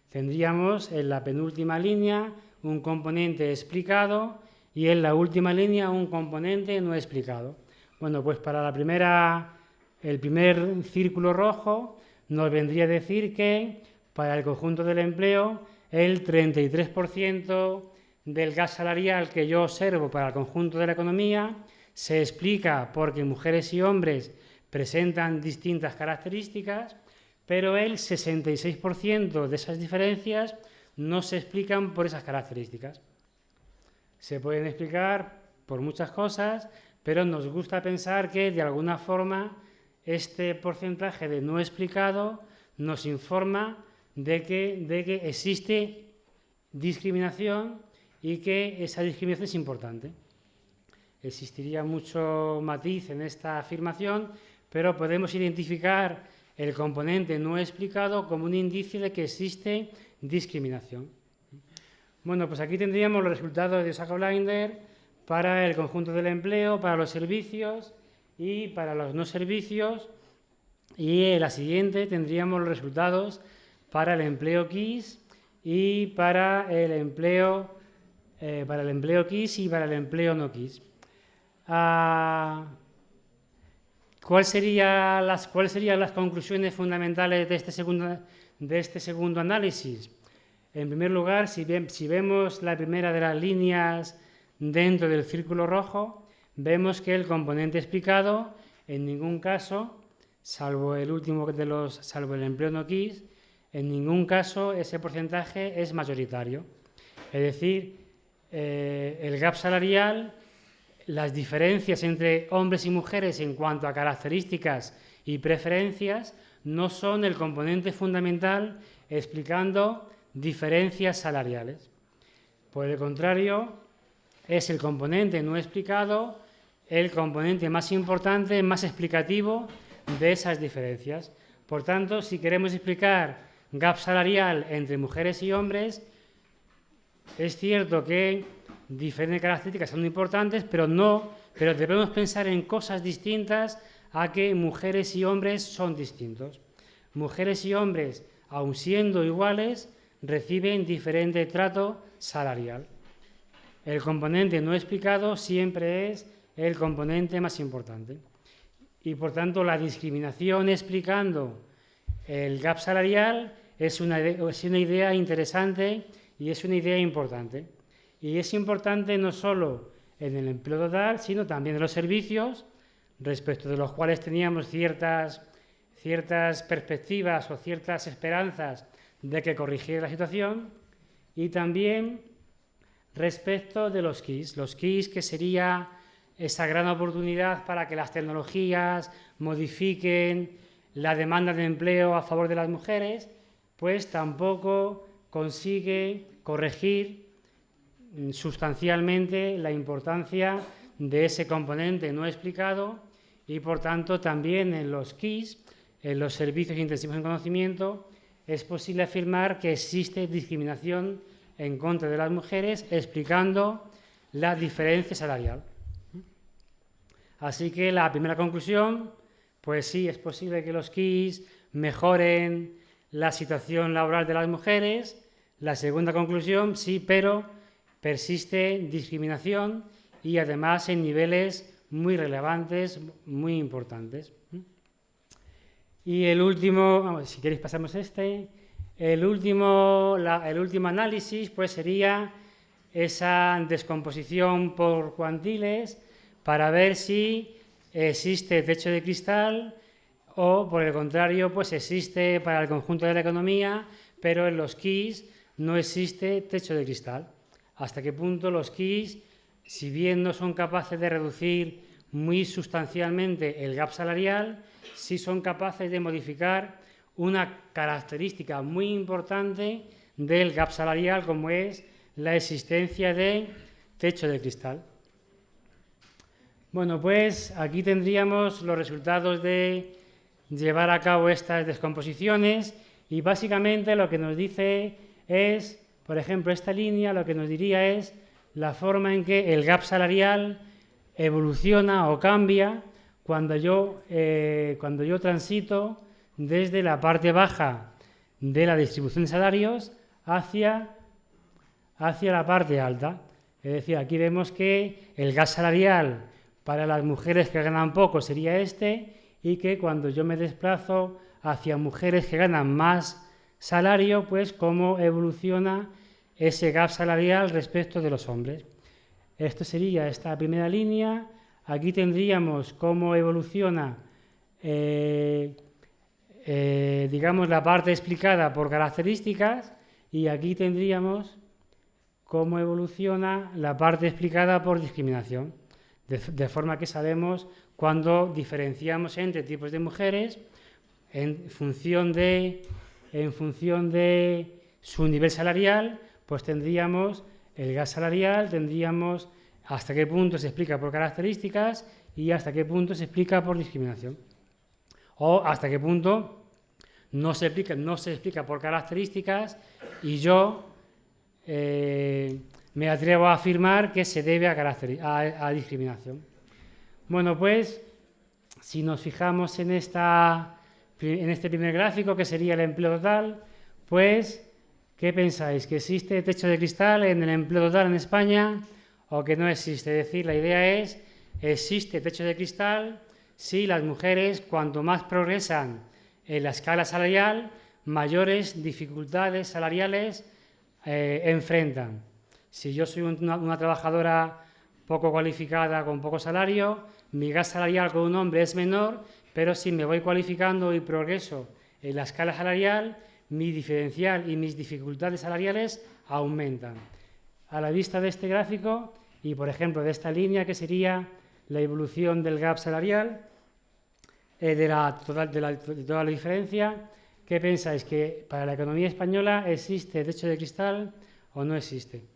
Tendríamos en la penúltima línea un componente explicado y en la última línea un componente no explicado. Bueno, pues para la primera, el primer círculo rojo nos vendría a decir que para el conjunto del empleo el 33% del gas salarial que yo observo para el conjunto de la economía se explica porque mujeres y hombres presentan distintas características, pero el 66% de esas diferencias no se explican por esas características. Se pueden explicar por muchas cosas, pero nos gusta pensar que de alguna forma este porcentaje de no explicado nos informa de que, de que existe discriminación y que esa discriminación es importante. Existiría mucho matiz en esta afirmación, pero podemos identificar el componente no explicado como un indicio de que existe discriminación. Bueno, pues aquí tendríamos los resultados de Sacco Blinder para el conjunto del empleo, para los servicios y para los no servicios. Y en la siguiente tendríamos los resultados para el empleo KISS y para el empleo, eh, para el empleo KISS y para el empleo no KISS. Ah, ¿cuál las, ¿Cuáles serían las conclusiones fundamentales de este segundo, de este segundo análisis? En primer lugar, si, si vemos la primera de las líneas dentro del círculo rojo, vemos que el componente explicado en ningún caso, salvo el último de los, salvo el empleo no KISS, en ningún caso ese porcentaje es mayoritario. Es decir, eh, el gap salarial, las diferencias entre hombres y mujeres en cuanto a características y preferencias no son el componente fundamental explicando diferencias salariales. Por el contrario, es el componente no explicado el componente más importante, más explicativo de esas diferencias. Por tanto, si queremos explicar gap salarial entre mujeres y hombres, es cierto que diferentes características son importantes, pero no, pero debemos pensar en cosas distintas a que mujeres y hombres son distintos. Mujeres y hombres, aun siendo iguales, reciben diferente trato salarial. El componente no explicado siempre es el componente más importante. Y por tanto, la discriminación explicando el gap salarial es una, idea interesante y es una idea importante. Y es importante no solo en el empleo total, sino también en los servicios, respecto de los cuales teníamos ciertas, perspectivas o ciertas esperanzas de que corrigiera la situación, y también respecto de los KIS. Los KIS que sería esa gran oportunidad para que las tecnologías modifiquen la demanda de empleo a favor de las mujeres, pues tampoco consigue corregir mm, sustancialmente la importancia de ese componente no explicado y por tanto también en los KIS, en los servicios intensivos en conocimiento, es posible afirmar que existe discriminación en contra de las mujeres explicando la diferencia salarial. Así que la primera conclusión, pues sí, es posible que los KIS mejoren la situación laboral de las mujeres. La segunda conclusión, sí, pero persiste discriminación y además en niveles muy relevantes, muy importantes. Y el último, si queréis pasamos este, el último, el último análisis pues sería esa descomposición por cuantiles para ver si existe techo de cristal o, por el contrario, pues existe para el conjunto de la economía, pero en los KIS no existe techo de cristal. Hasta qué punto los KIS, si bien no son capaces de reducir muy sustancialmente el gap salarial, sí son capaces de modificar una característica muy importante del gap salarial como es la existencia de techo de cristal. Bueno, pues aquí tendríamos los resultados de llevar a cabo estas descomposiciones y básicamente lo que nos dice es, por ejemplo, esta línea lo que nos diría es la forma en que el gap salarial evoluciona o cambia cuando yo, eh, cuando yo transito desde la parte baja de la distribución de salarios hacia, hacia la parte alta. Es decir, aquí vemos que el gas salarial para las mujeres que ganan poco sería este y que cuando yo me desplazo hacia mujeres que ganan más salario, pues cómo evoluciona ese gap salarial respecto de los hombres. Esto sería esta primera línea. Aquí tendríamos cómo evoluciona, eh, eh, digamos, la parte explicada por características y aquí tendríamos cómo evoluciona la parte explicada por discriminación. De, forma que sabemos cuando diferenciamos entre tipos de mujeres en función de, su nivel salarial, pues tendríamos el gas salarial, tendríamos hasta qué punto se explica por características y hasta qué punto se explica por discriminación. O hasta qué punto no se explica, no se explica por características y yo eh, me atrevo a afirmar que se debe a, discriminación. Bueno, pues si nos fijamos en, esta, en este primer gráfico, que sería el empleo total, pues, ¿qué pensáis? ¿Que existe techo de cristal en el empleo total en España o que no existe? Es decir, la idea es, existe techo de cristal si las mujeres, cuanto más progresan en la escala salarial, mayores dificultades salariales eh, enfrentan. Si yo soy una, trabajadora poco cualificada con poco salario, mi gas salarial con un hombre es menor, pero si me voy cualificando y progreso en la escala salarial, mi diferencial y mis dificultades salariales aumentan. A la vista de este gráfico y, por ejemplo, de esta línea que sería la evolución del gap salarial, eh, de, la de toda la diferencia, ¿qué pensáis? ¿Que para la economía española existe techo de cristal o no existe?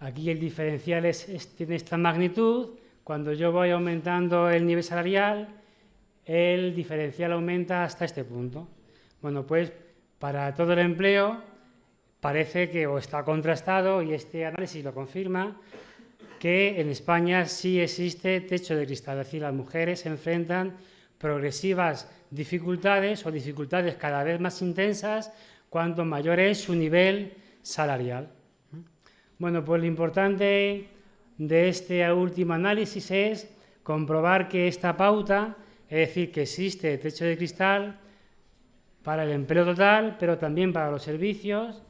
Aquí el diferencial tiene esta magnitud. Cuando yo voy aumentando el nivel salarial, el diferencial aumenta hasta este punto. Bueno, pues para todo el empleo parece que o está contrastado, y este análisis lo confirma, que en España sí existe techo de cristal, es decir, las mujeres se enfrentan progresivas dificultades o dificultades cada vez más intensas cuanto mayor es su nivel salarial. Bueno, pues lo importante de este último análisis es comprobar que esta pauta, es decir, que existe techo de cristal para el empleo total, pero también para los servicios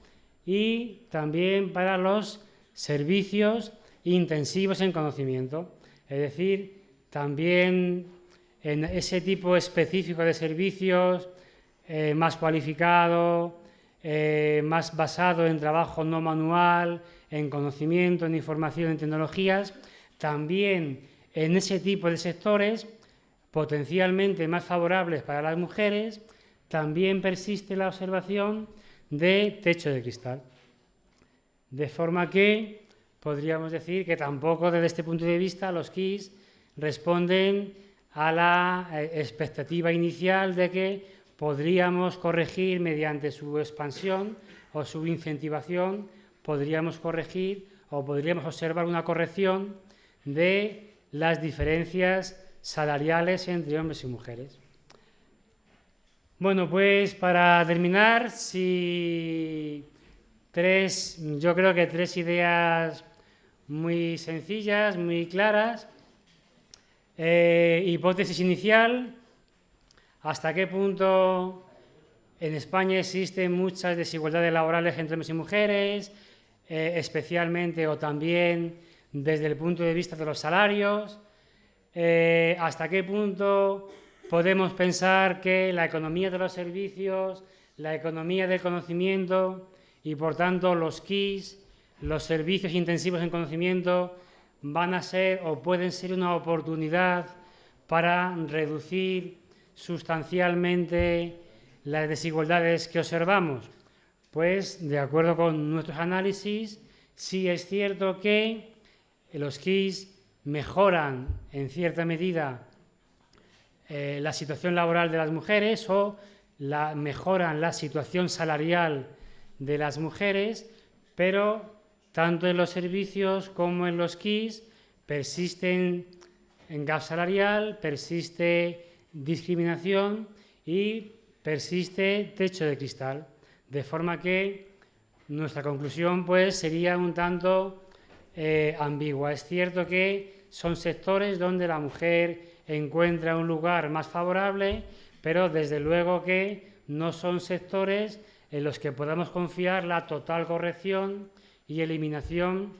y también para los servicios intensivos en conocimiento. Es decir, también en ese tipo específico de servicios eh, más cualificado, eh, más basado en trabajo no manual, en conocimiento, en información, en tecnologías, también en ese tipo de sectores potencialmente más favorables para las mujeres, también persiste la observación de techo de cristal. De forma que podríamos decir que tampoco desde este punto de vista los KIS responden a la eh, expectativa inicial de que podríamos corregir mediante su expansión o su incentivación podríamos corregir o podríamos observar una corrección de las diferencias salariales entre hombres y mujeres. Bueno, pues para terminar, si tres, yo creo que tres ideas muy sencillas, muy claras. Eh, hipótesis inicial, hasta qué punto en España existen muchas desigualdades laborales entre hombres y mujeres, eh, especialmente o también desde el punto de vista de los salarios, eh, hasta qué punto podemos pensar que la economía de los servicios, la economía del conocimiento y por tanto los KIS, los servicios intensivos en conocimiento, van a ser o pueden ser una oportunidad para reducir sustancialmente las desigualdades que observamos. Pues, de acuerdo con nuestros análisis, sí es cierto que los KIS mejoran en cierta medida eh, la situación laboral de las mujeres o mejoran la situación salarial de las mujeres, pero tanto en los servicios como en los KIS persisten en gap salarial, persiste discriminación y persiste techo de cristal. De forma que nuestra conclusión pues sería un tanto eh, ambigua. Es cierto que son sectores donde la mujer encuentra un lugar más favorable, pero desde luego que no son sectores en los que podamos confiar la total corrección y eliminación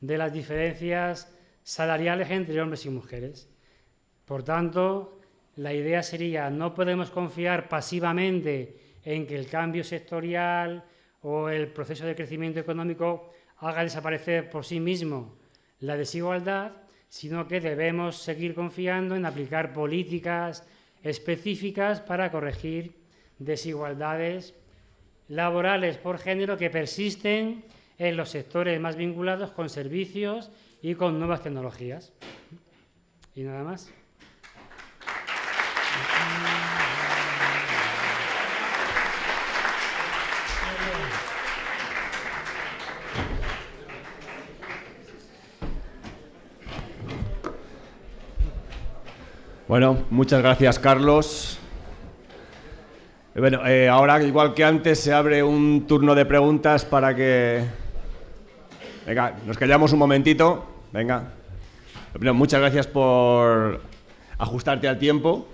de las diferencias salariales entre hombres y mujeres. Por tanto, la idea sería, no podemos confiar pasivamente en que el cambio sectorial o el proceso de crecimiento económico haga desaparecer por sí mismo la desigualdad, sino que debemos seguir confiando en aplicar políticas específicas para corregir desigualdades laborales por género que persisten en los sectores más vinculados con servicios y con nuevas tecnologías. Y nada más. Bueno, muchas gracias, Carlos. Bueno, eh, ahora, igual que antes, se abre un turno de preguntas para que... Venga, nos callamos un momentito. Venga. Muchas gracias por ajustarte al tiempo.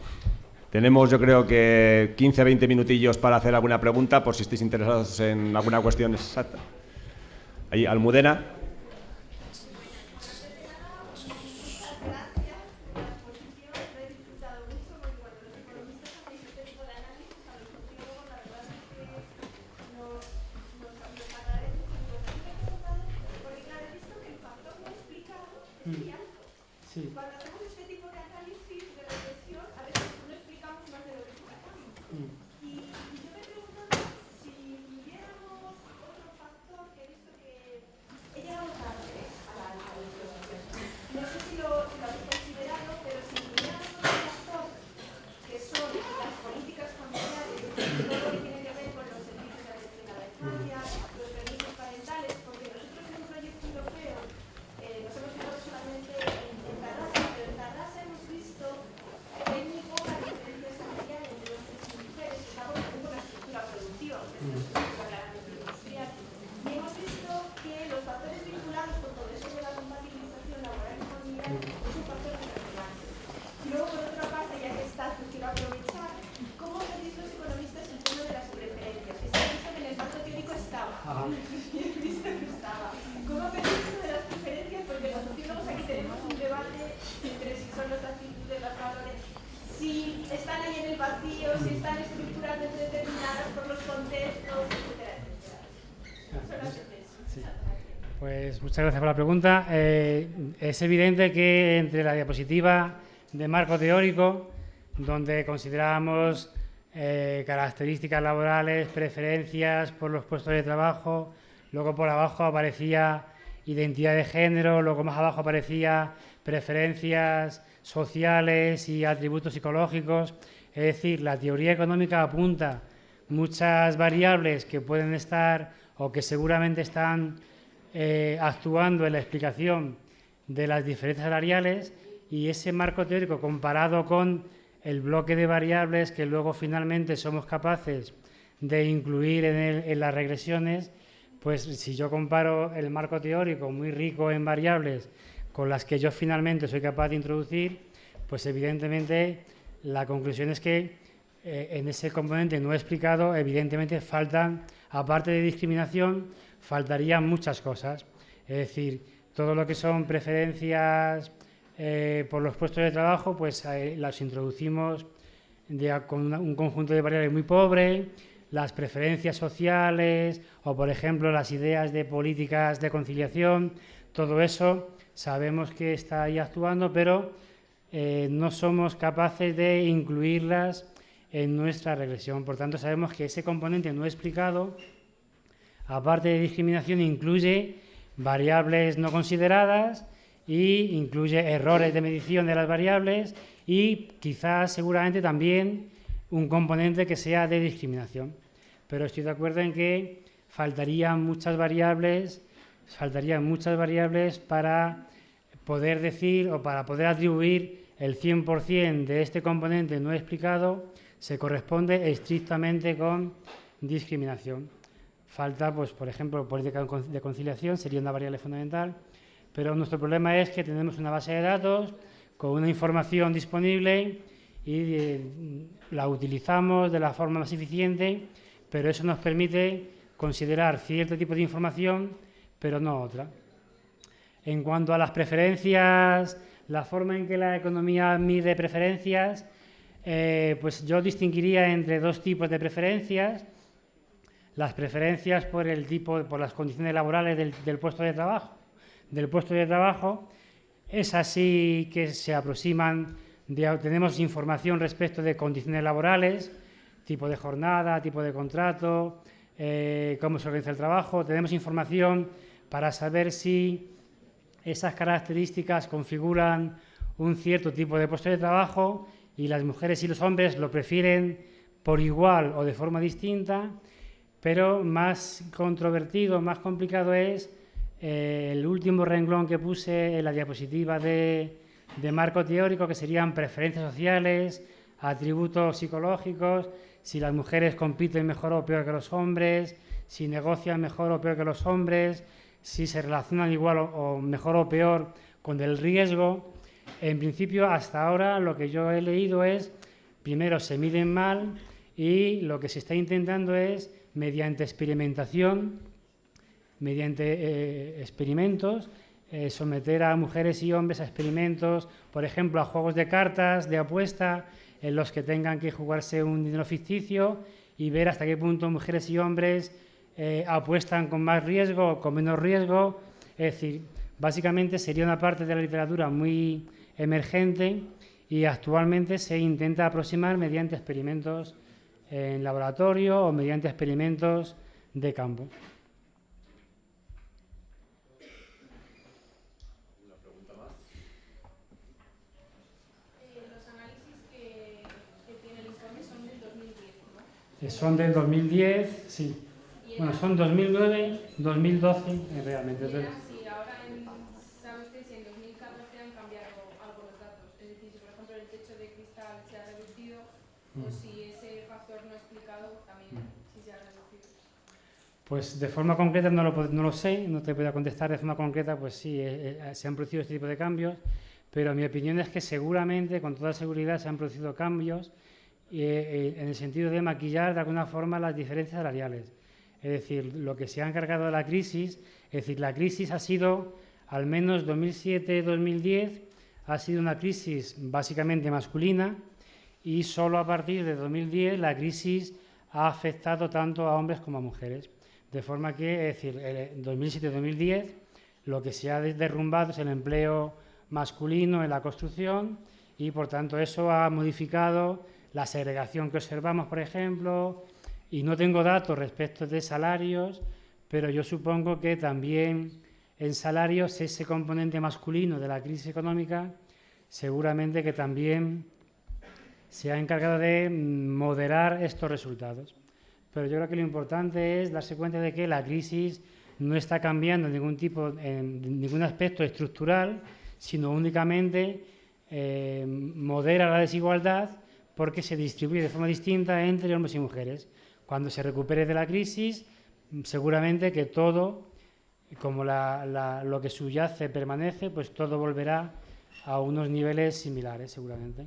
Tenemos, yo creo que 15, 20 minutillos para hacer alguna pregunta, por si estáis interesados en alguna cuestión exacta. Ahí, Almudena. Muchas gracias por la pregunta. Eh, es evidente que entre la diapositiva de marco teórico, donde considerábamos eh, características laborales, preferencias por los puestos de trabajo, luego por abajo aparecía identidad de género, luego más abajo aparecía preferencias sociales y atributos psicológicos. Es decir, la teoría económica apunta muchas variables que pueden estar o que seguramente están eh, actuando en la explicación de las diferencias salariales y ese marco teórico comparado con el bloque de variables que luego finalmente somos capaces de incluir en, las regresiones, pues si yo comparo el marco teórico muy rico en variables con las que yo finalmente soy capaz de introducir, pues evidentemente la conclusión es que eh, en ese componente no explicado, evidentemente faltan, aparte de discriminación, faltarían muchas cosas. Es decir, todo lo que son preferencias eh, por los puestos de trabajo, pues eh, las introducimos con un conjunto de variables muy pobre, las preferencias sociales o, por ejemplo, las ideas de políticas de conciliación, todo eso sabemos que está ahí actuando, pero eh, no somos capaces de incluirlas en nuestra regresión. Por tanto, sabemos que ese componente no explicado aparte de discriminación, incluye variables no consideradas e incluye errores de medición de las variables y quizás seguramente también un componente que sea de discriminación. Pero estoy de acuerdo en que faltarían muchas variables, faltarían muchas variables para poder decir o para poder atribuir el 100% de este componente no explicado se corresponde estrictamente con discriminación. Falta, pues, por ejemplo, política de conciliación, sería una variable fundamental, pero nuestro problema es que tenemos una base de datos con una información disponible y eh, la utilizamos de la forma más eficiente, pero eso nos permite considerar cierto tipo de información, pero no otra. En cuanto a las preferencias, la forma en que la economía mide preferencias, eh, pues yo distinguiría entre dos tipos de preferencias. Las preferencias por el tipo, por las condiciones laborales del, puesto de trabajo. Del puesto de trabajo es así que se aproximan, tenemos información respecto de condiciones laborales, tipo de jornada, tipo de contrato, eh, cómo se organiza el trabajo. Tenemos información para saber si esas características configuran un cierto tipo de puesto de trabajo y las mujeres y los hombres lo prefieren por igual o de forma distinta, pero más controvertido, más complicado es eh, el último renglón que puse en la diapositiva de, de marco teórico, que serían preferencias sociales, atributos psicológicos, si las mujeres compiten mejor o peor que los hombres, si negocian mejor o peor que los hombres, si se relacionan igual o, mejor o peor con el riesgo. En principio, hasta ahora lo que yo he leído es, primero se miden mal y lo que se está intentando es, mediante experimentación, mediante eh, experimentos, eh, someter a mujeres y hombres a experimentos, por ejemplo, a juegos de cartas, de apuesta, en los que tengan que jugarse un dinero ficticio y ver hasta qué punto mujeres y hombres eh, apuestan con más riesgo o con menos riesgo. Es decir, básicamente sería una parte de la literatura muy emergente y actualmente se intenta aproximar mediante experimentos en laboratorio o mediante experimentos de campo. Son del 2010, sí. Bueno, son 2009, 2012, eh, realmente. Si ahora en, ¿sabe usted si en 2014 han cambiado algo los datos? Es decir, si por ejemplo el techo de cristal se ha reducido o mm. si ese factor no explicado también si se ha reducido. Pues de forma concreta no lo, no lo sé, no te puedo contestar de forma concreta, pues sí, eh, eh, se han producido este tipo de cambios, pero mi opinión es que seguramente, con toda seguridad, se han producido cambios en el sentido de maquillar de alguna forma las diferencias salariales. Es decir, lo que se ha encargado de la crisis, es decir, la crisis ha sido, al menos 2007-2010, ha sido una crisis básicamente masculina y solo a partir de 2010 la crisis ha afectado tanto a hombres como a mujeres. De forma que, es decir, en 2007-2010 lo que se ha derrumbado es el empleo masculino en la construcción y, por tanto, eso ha modificado la segregación que observamos, por ejemplo, y no tengo datos respecto de salarios, pero yo supongo que también en salarios ese componente masculino de la crisis económica seguramente que también se ha encargado de moderar estos resultados. Pero yo creo que lo importante es darse cuenta de que la crisis no está cambiando ningún tipo, en ningún aspecto estructural, sino únicamente eh, modera la desigualdad porque se distribuye de forma distinta entre hombres y mujeres. Cuando se recupere de la crisis, seguramente que todo, como lo que subyace permanece, pues todo volverá a unos niveles similares, seguramente.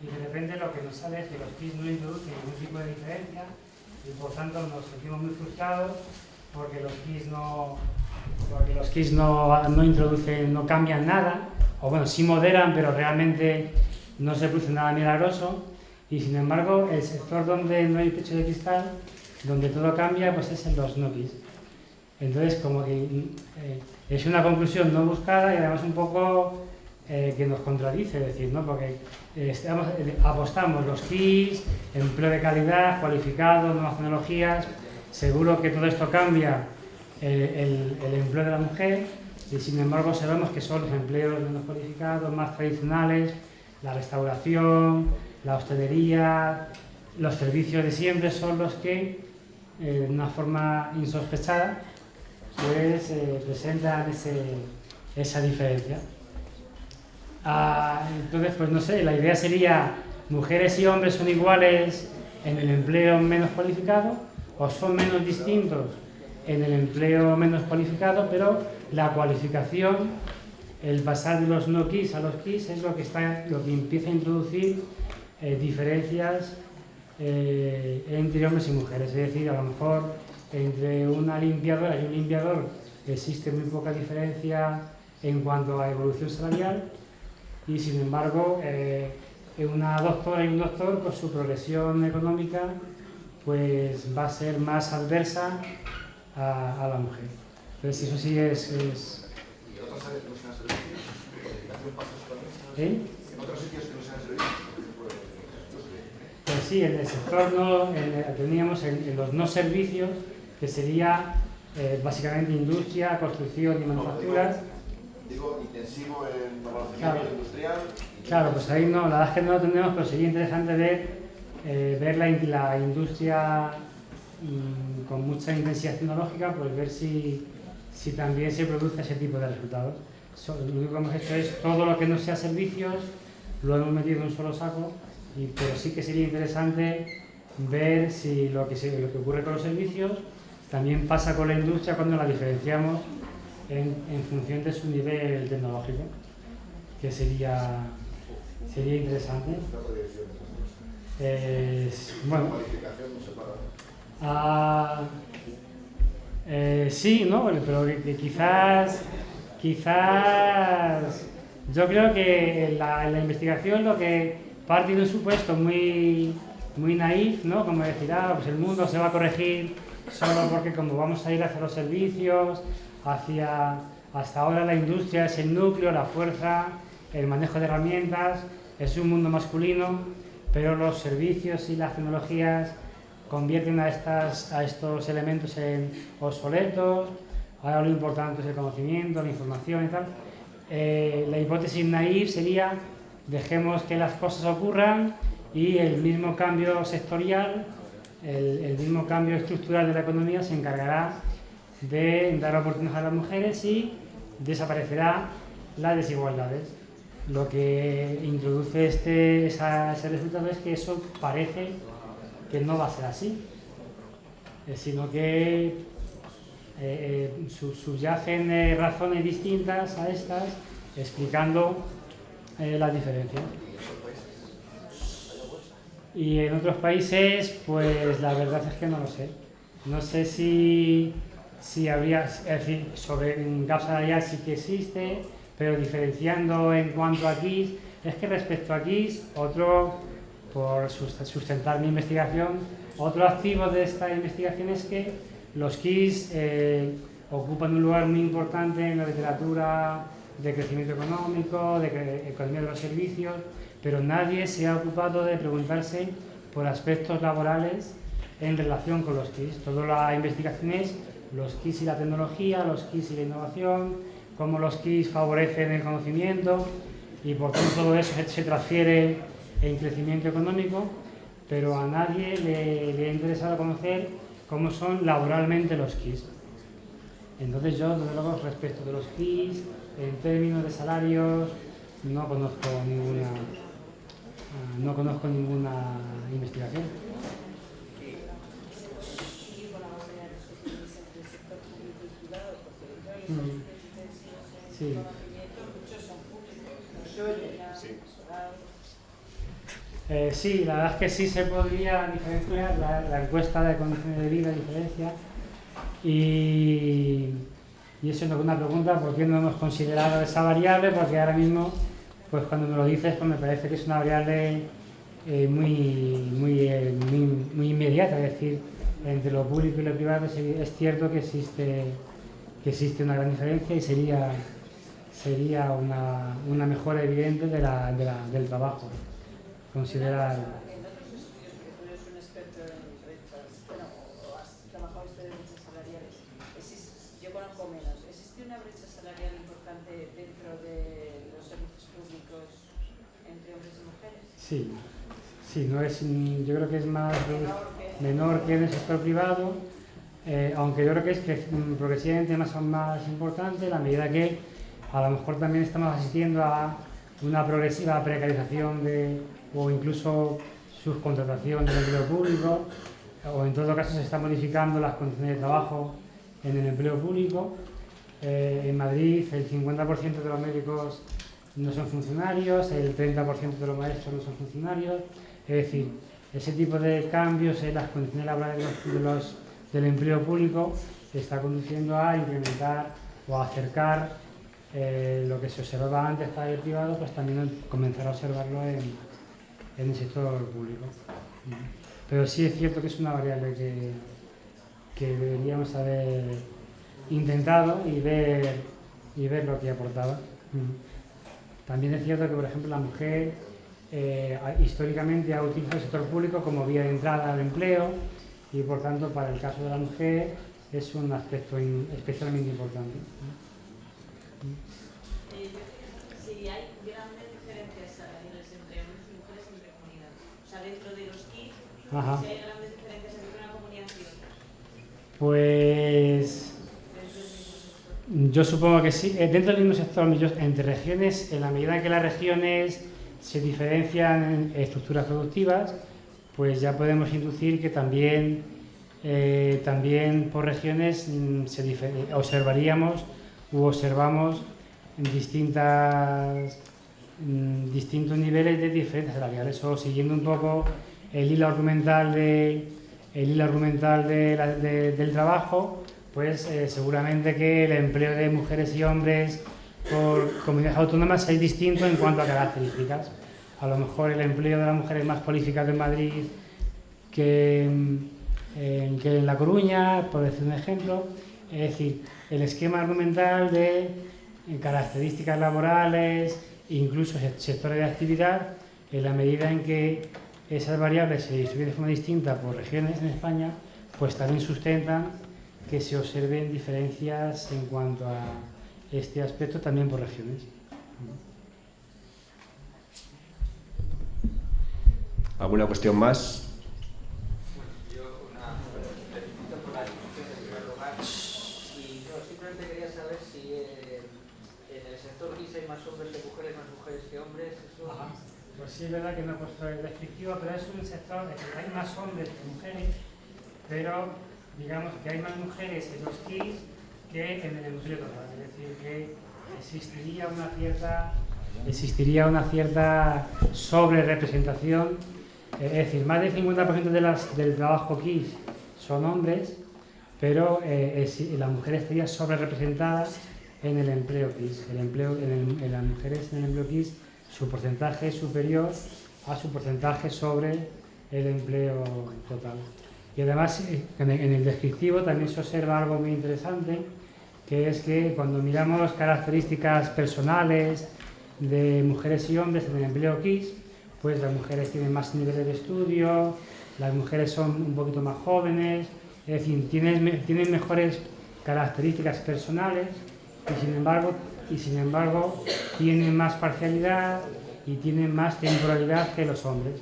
y de repente lo que nos sale es que los keys no introducen ningún tipo de diferencia y por tanto nos sentimos muy frustrados porque los keys no, porque los keys no, no introducen, no cambian nada, o bueno, sí moderan, pero realmente no se produce nada milagroso. Y sin embargo, el sector donde no hay techo de cristal, donde todo cambia, pues es en los no keys. Entonces, como que eh, es una conclusión no buscada y además un poco eh, que nos contradice, decir, ¿no? porque eh, estamos, eh, apostamos los KIS, empleo de calidad, cualificado, nuevas tecnologías, seguro que todo esto cambia el, el, empleo de la mujer y sin embargo sabemos que son los empleos menos cualificados, más tradicionales, la restauración, la hostelería, los servicios de siempre son los que de una forma insospechada pues presentan ese, esa diferencia. Ah, entonces, pues no sé, la idea sería, mujeres y hombres son iguales en el empleo menos cualificado o son menos distintos en el empleo menos cualificado, pero la cualificación, el pasar de los no KIS a los KIS es lo que, está, lo que empieza a introducir eh, diferencias eh, entre hombres y mujeres. Es decir, a lo mejor entre una limpiadora y un limpiador existe muy poca diferencia en cuanto a evolución salarial y sin embargo eh, una doctora y un doctor pues su progresión económica pues va a ser más adversa a, a la mujer. Entonces eso sí es... es... ¿Y en otras áreas que no sean servicios? ¿Eh? ¿En otros sitios que no sean? Pues sí, en el sector no, en, teníamos en, en, los no servicios, que sería eh, básicamente industria, construcción y manufacturas. Digo, intensivo en conocimiento claro. industrial. Claro, pues ahí no, la verdad es que no lo tenemos, pero sería interesante ver, eh, ver la, la industria mmm, con mucha intensidad tecnológica, pues ver si, si también se produce ese tipo de resultados. So, lo único que hemos hecho es todo lo que no sea servicios, lo hemos metido en un solo saco, y, pero sí que sería interesante ver si lo que, se, lo que ocurre con los servicios también pasa con la industria cuando la diferenciamos en, en, función de su nivel tecnológico, que sería, sería interesante. Eh, bueno, eh, sí, ¿no? pero quizás, quizás, yo creo que la, la, investigación lo que parte de un supuesto muy, muy naif, ¿no? Como decir, ah, pues el mundo se va a corregir solo porque como vamos a ir hacia los servicios, hacia hasta ahora la industria es el núcleo, la fuerza, el manejo de herramientas, es un mundo masculino, pero los servicios y las tecnologías convierten a, estas, a estos elementos en obsoletos, ahora lo importante es el conocimiento, la información y tal. Eh, la hipótesis naive sería dejemos que las cosas ocurran y el mismo cambio sectorial, el, mismo cambio estructural de la economía se encargará de dar oportunidades a las mujeres y desaparecerá las desigualdades. Lo que introduce este, ese resultado es que eso parece que no va a ser así, eh, sino que eh, eh, subyacen eh, razones distintas a estas explicando eh, la diferencia. Y en otros países, pues la verdad es que no lo sé. No sé si sí habría, es decir, sobre un gap salarial sí que existe, pero diferenciando en cuanto a KIS, es que respecto a KIS, otro, por sustentar mi investigación, otro activo de esta investigación es que los KIS eh, ocupan un lugar muy importante en la literatura de crecimiento económico, de economía de los servicios, pero nadie se ha ocupado de preguntarse por aspectos laborales en relación con los KIS. Toda la investigación es los KIS y la tecnología, los KIS y la innovación, cómo los KIS favorecen el conocimiento y por tanto todo eso se transfiere en crecimiento económico, pero a nadie le, le ha interesado conocer cómo son laboralmente los KIS. Entonces yo, desde luego, respecto de los KIS, en términos de salarios, no conozco ninguna, no conozco ninguna investigación. Sí. Eh, sí, la verdad es que sí se podría diferenciar la, la encuesta de condiciones de vida diferencia y, y eso es una pregunta, ¿por qué no hemos considerado esa variable? Porque ahora mismo, pues cuando me lo dices, pues me parece que es una variable eh, muy, muy, eh, muy, muy inmediata, es decir, entre lo público y lo privado es, cierto que existe que existe una gran diferencia y sería, sería una, una mejora evidente del trabajo. Considerar. En otros estudios que tú eres un experto en brechas, bueno, o has trabajado esto de brechas salariales, existe- yo conozco menos. ¿Existe una brecha salarial importante dentro de los servicios públicos entre hombres y mujeres? Sí, sí, no es, mm, yo creo que es más Menor que- en el sector privado, eh, aunque yo creo que es que mm, progresivamente más, más importante a medida que a lo mejor también estamos asistiendo a una progresiva precarización de, o incluso subcontratación del empleo público, o en todo caso se están modificando las condiciones de trabajo en el empleo público. Eh, en Madrid el 50% de los médicos no son funcionarios, el 30% de los maestros no son funcionarios, es decir, ese tipo de cambios en las condiciones laborales de los- de los- del empleo público está conduciendo a incrementar o a acercar eh, lo que se observaba antes para el privado, pues también comenzar a observarlo en, en el sector público. Pero sí es cierto que es una variable que, que deberíamos haber intentado y ver, y ver lo que aportaba. También es cierto que, por ejemplo, la mujer eh, históricamente ha utilizado el sector público como vía de entrada al empleo y, por tanto, para el caso de la mujer es un aspecto in- especialmente importante. Eh, si hay grandes diferencias salariales entre hombres y mujeres entre comunidades. O sea, dentro de los Ajá. si hay grandes diferencias entre una comunidad y otra. Pues Dentro del mismo sector. Yo supongo que sí. Eh, Dentro del mismo sector, entre regiones, en la medida en que las regiones se diferencian en estructuras productivas, pues ya podemos inducir que también, eh, también por regiones mm, se observaríamos u observamos distintas, mm, distintos niveles de diferencias salariales siguiendo un poco el hilo argumental, de, el hilo argumental del trabajo, pues eh, seguramente que el empleo de mujeres y hombres por comunidades autónomas es distinto en cuanto a características. A lo mejor el empleo de la mujer es más cualificado en Madrid que, en- que en La Coruña, por decir un ejemplo. Es decir, el esquema argumental de eh, características laborales, incluso se- sectores de actividad, en la medida en que esas variables se distribuyen de forma distinta por regiones en España, pues también sustentan que se observen diferencias en cuanto a este aspecto también por regiones. ¿Alguna cuestión más? Yo una felicito por la discusión en primer lugar y no, simplemente quería saber si en el sector GIS hay más hombres que mujeres, más mujeres que hombres. Eso, sí, es verdad que no he puesto el descriptivo, pero es un sector en el que hay más hombres que mujeres, pero digamos que hay más mujeres en los KIS que en el empleo total. Es decir, que existiría una cierta, existiría una cierta sobre representación, es decir, más del 50% de las, del trabajo KIS son hombres, pero eh, es- la mujer estaría en el empleo KIS. El empleo, en, en las mujeres en el empleo KIS su porcentaje es superior a su porcentaje sobre el empleo total. Y además, eh, en el, descriptivo también se observa algo muy interesante, que es que cuando miramos características personales de mujeres y hombres en el empleo KIS, pues las mujeres tienen más niveles de estudio, las mujeres son un poquito más jóvenes, es decir, tienen, tienen mejores características personales y sin embargo, y sin embargo tienen más parcialidad y tienen más temporalidad que los hombres.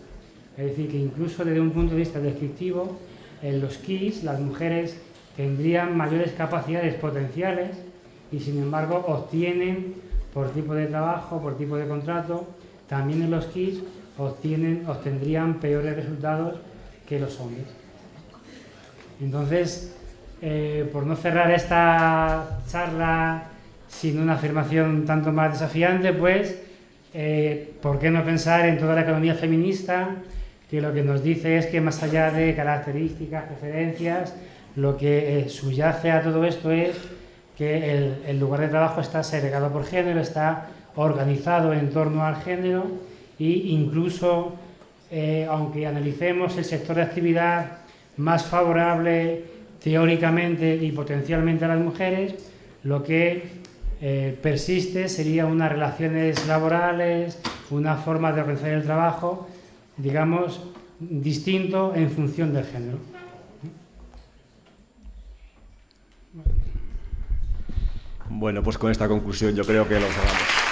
Es decir, que incluso desde un punto de vista descriptivo, en los KIS las mujeres tendrían mayores capacidades potenciales y sin embargo obtienen por tipo de trabajo, por tipo de contrato, también en los KIS obtienen, obtendrían peores resultados que los hombres. Entonces, eh, por no cerrar esta charla sin una afirmación tanto más desafiante, pues, eh, ¿por qué no pensar en toda la economía feminista? Que lo que nos dice es que más allá de características, preferencias, lo que eh, subyace a todo esto es que el, lugar de trabajo está segregado por género, está organizado en torno al género e incluso, eh, aunque analicemos el sector de actividad más favorable teóricamente y potencialmente a las mujeres, lo que eh, persiste sería unas relaciones laborales, una forma de organizar el trabajo, digamos, distinto en función del género. Bueno, pues con esta conclusión yo creo que lo cerramos.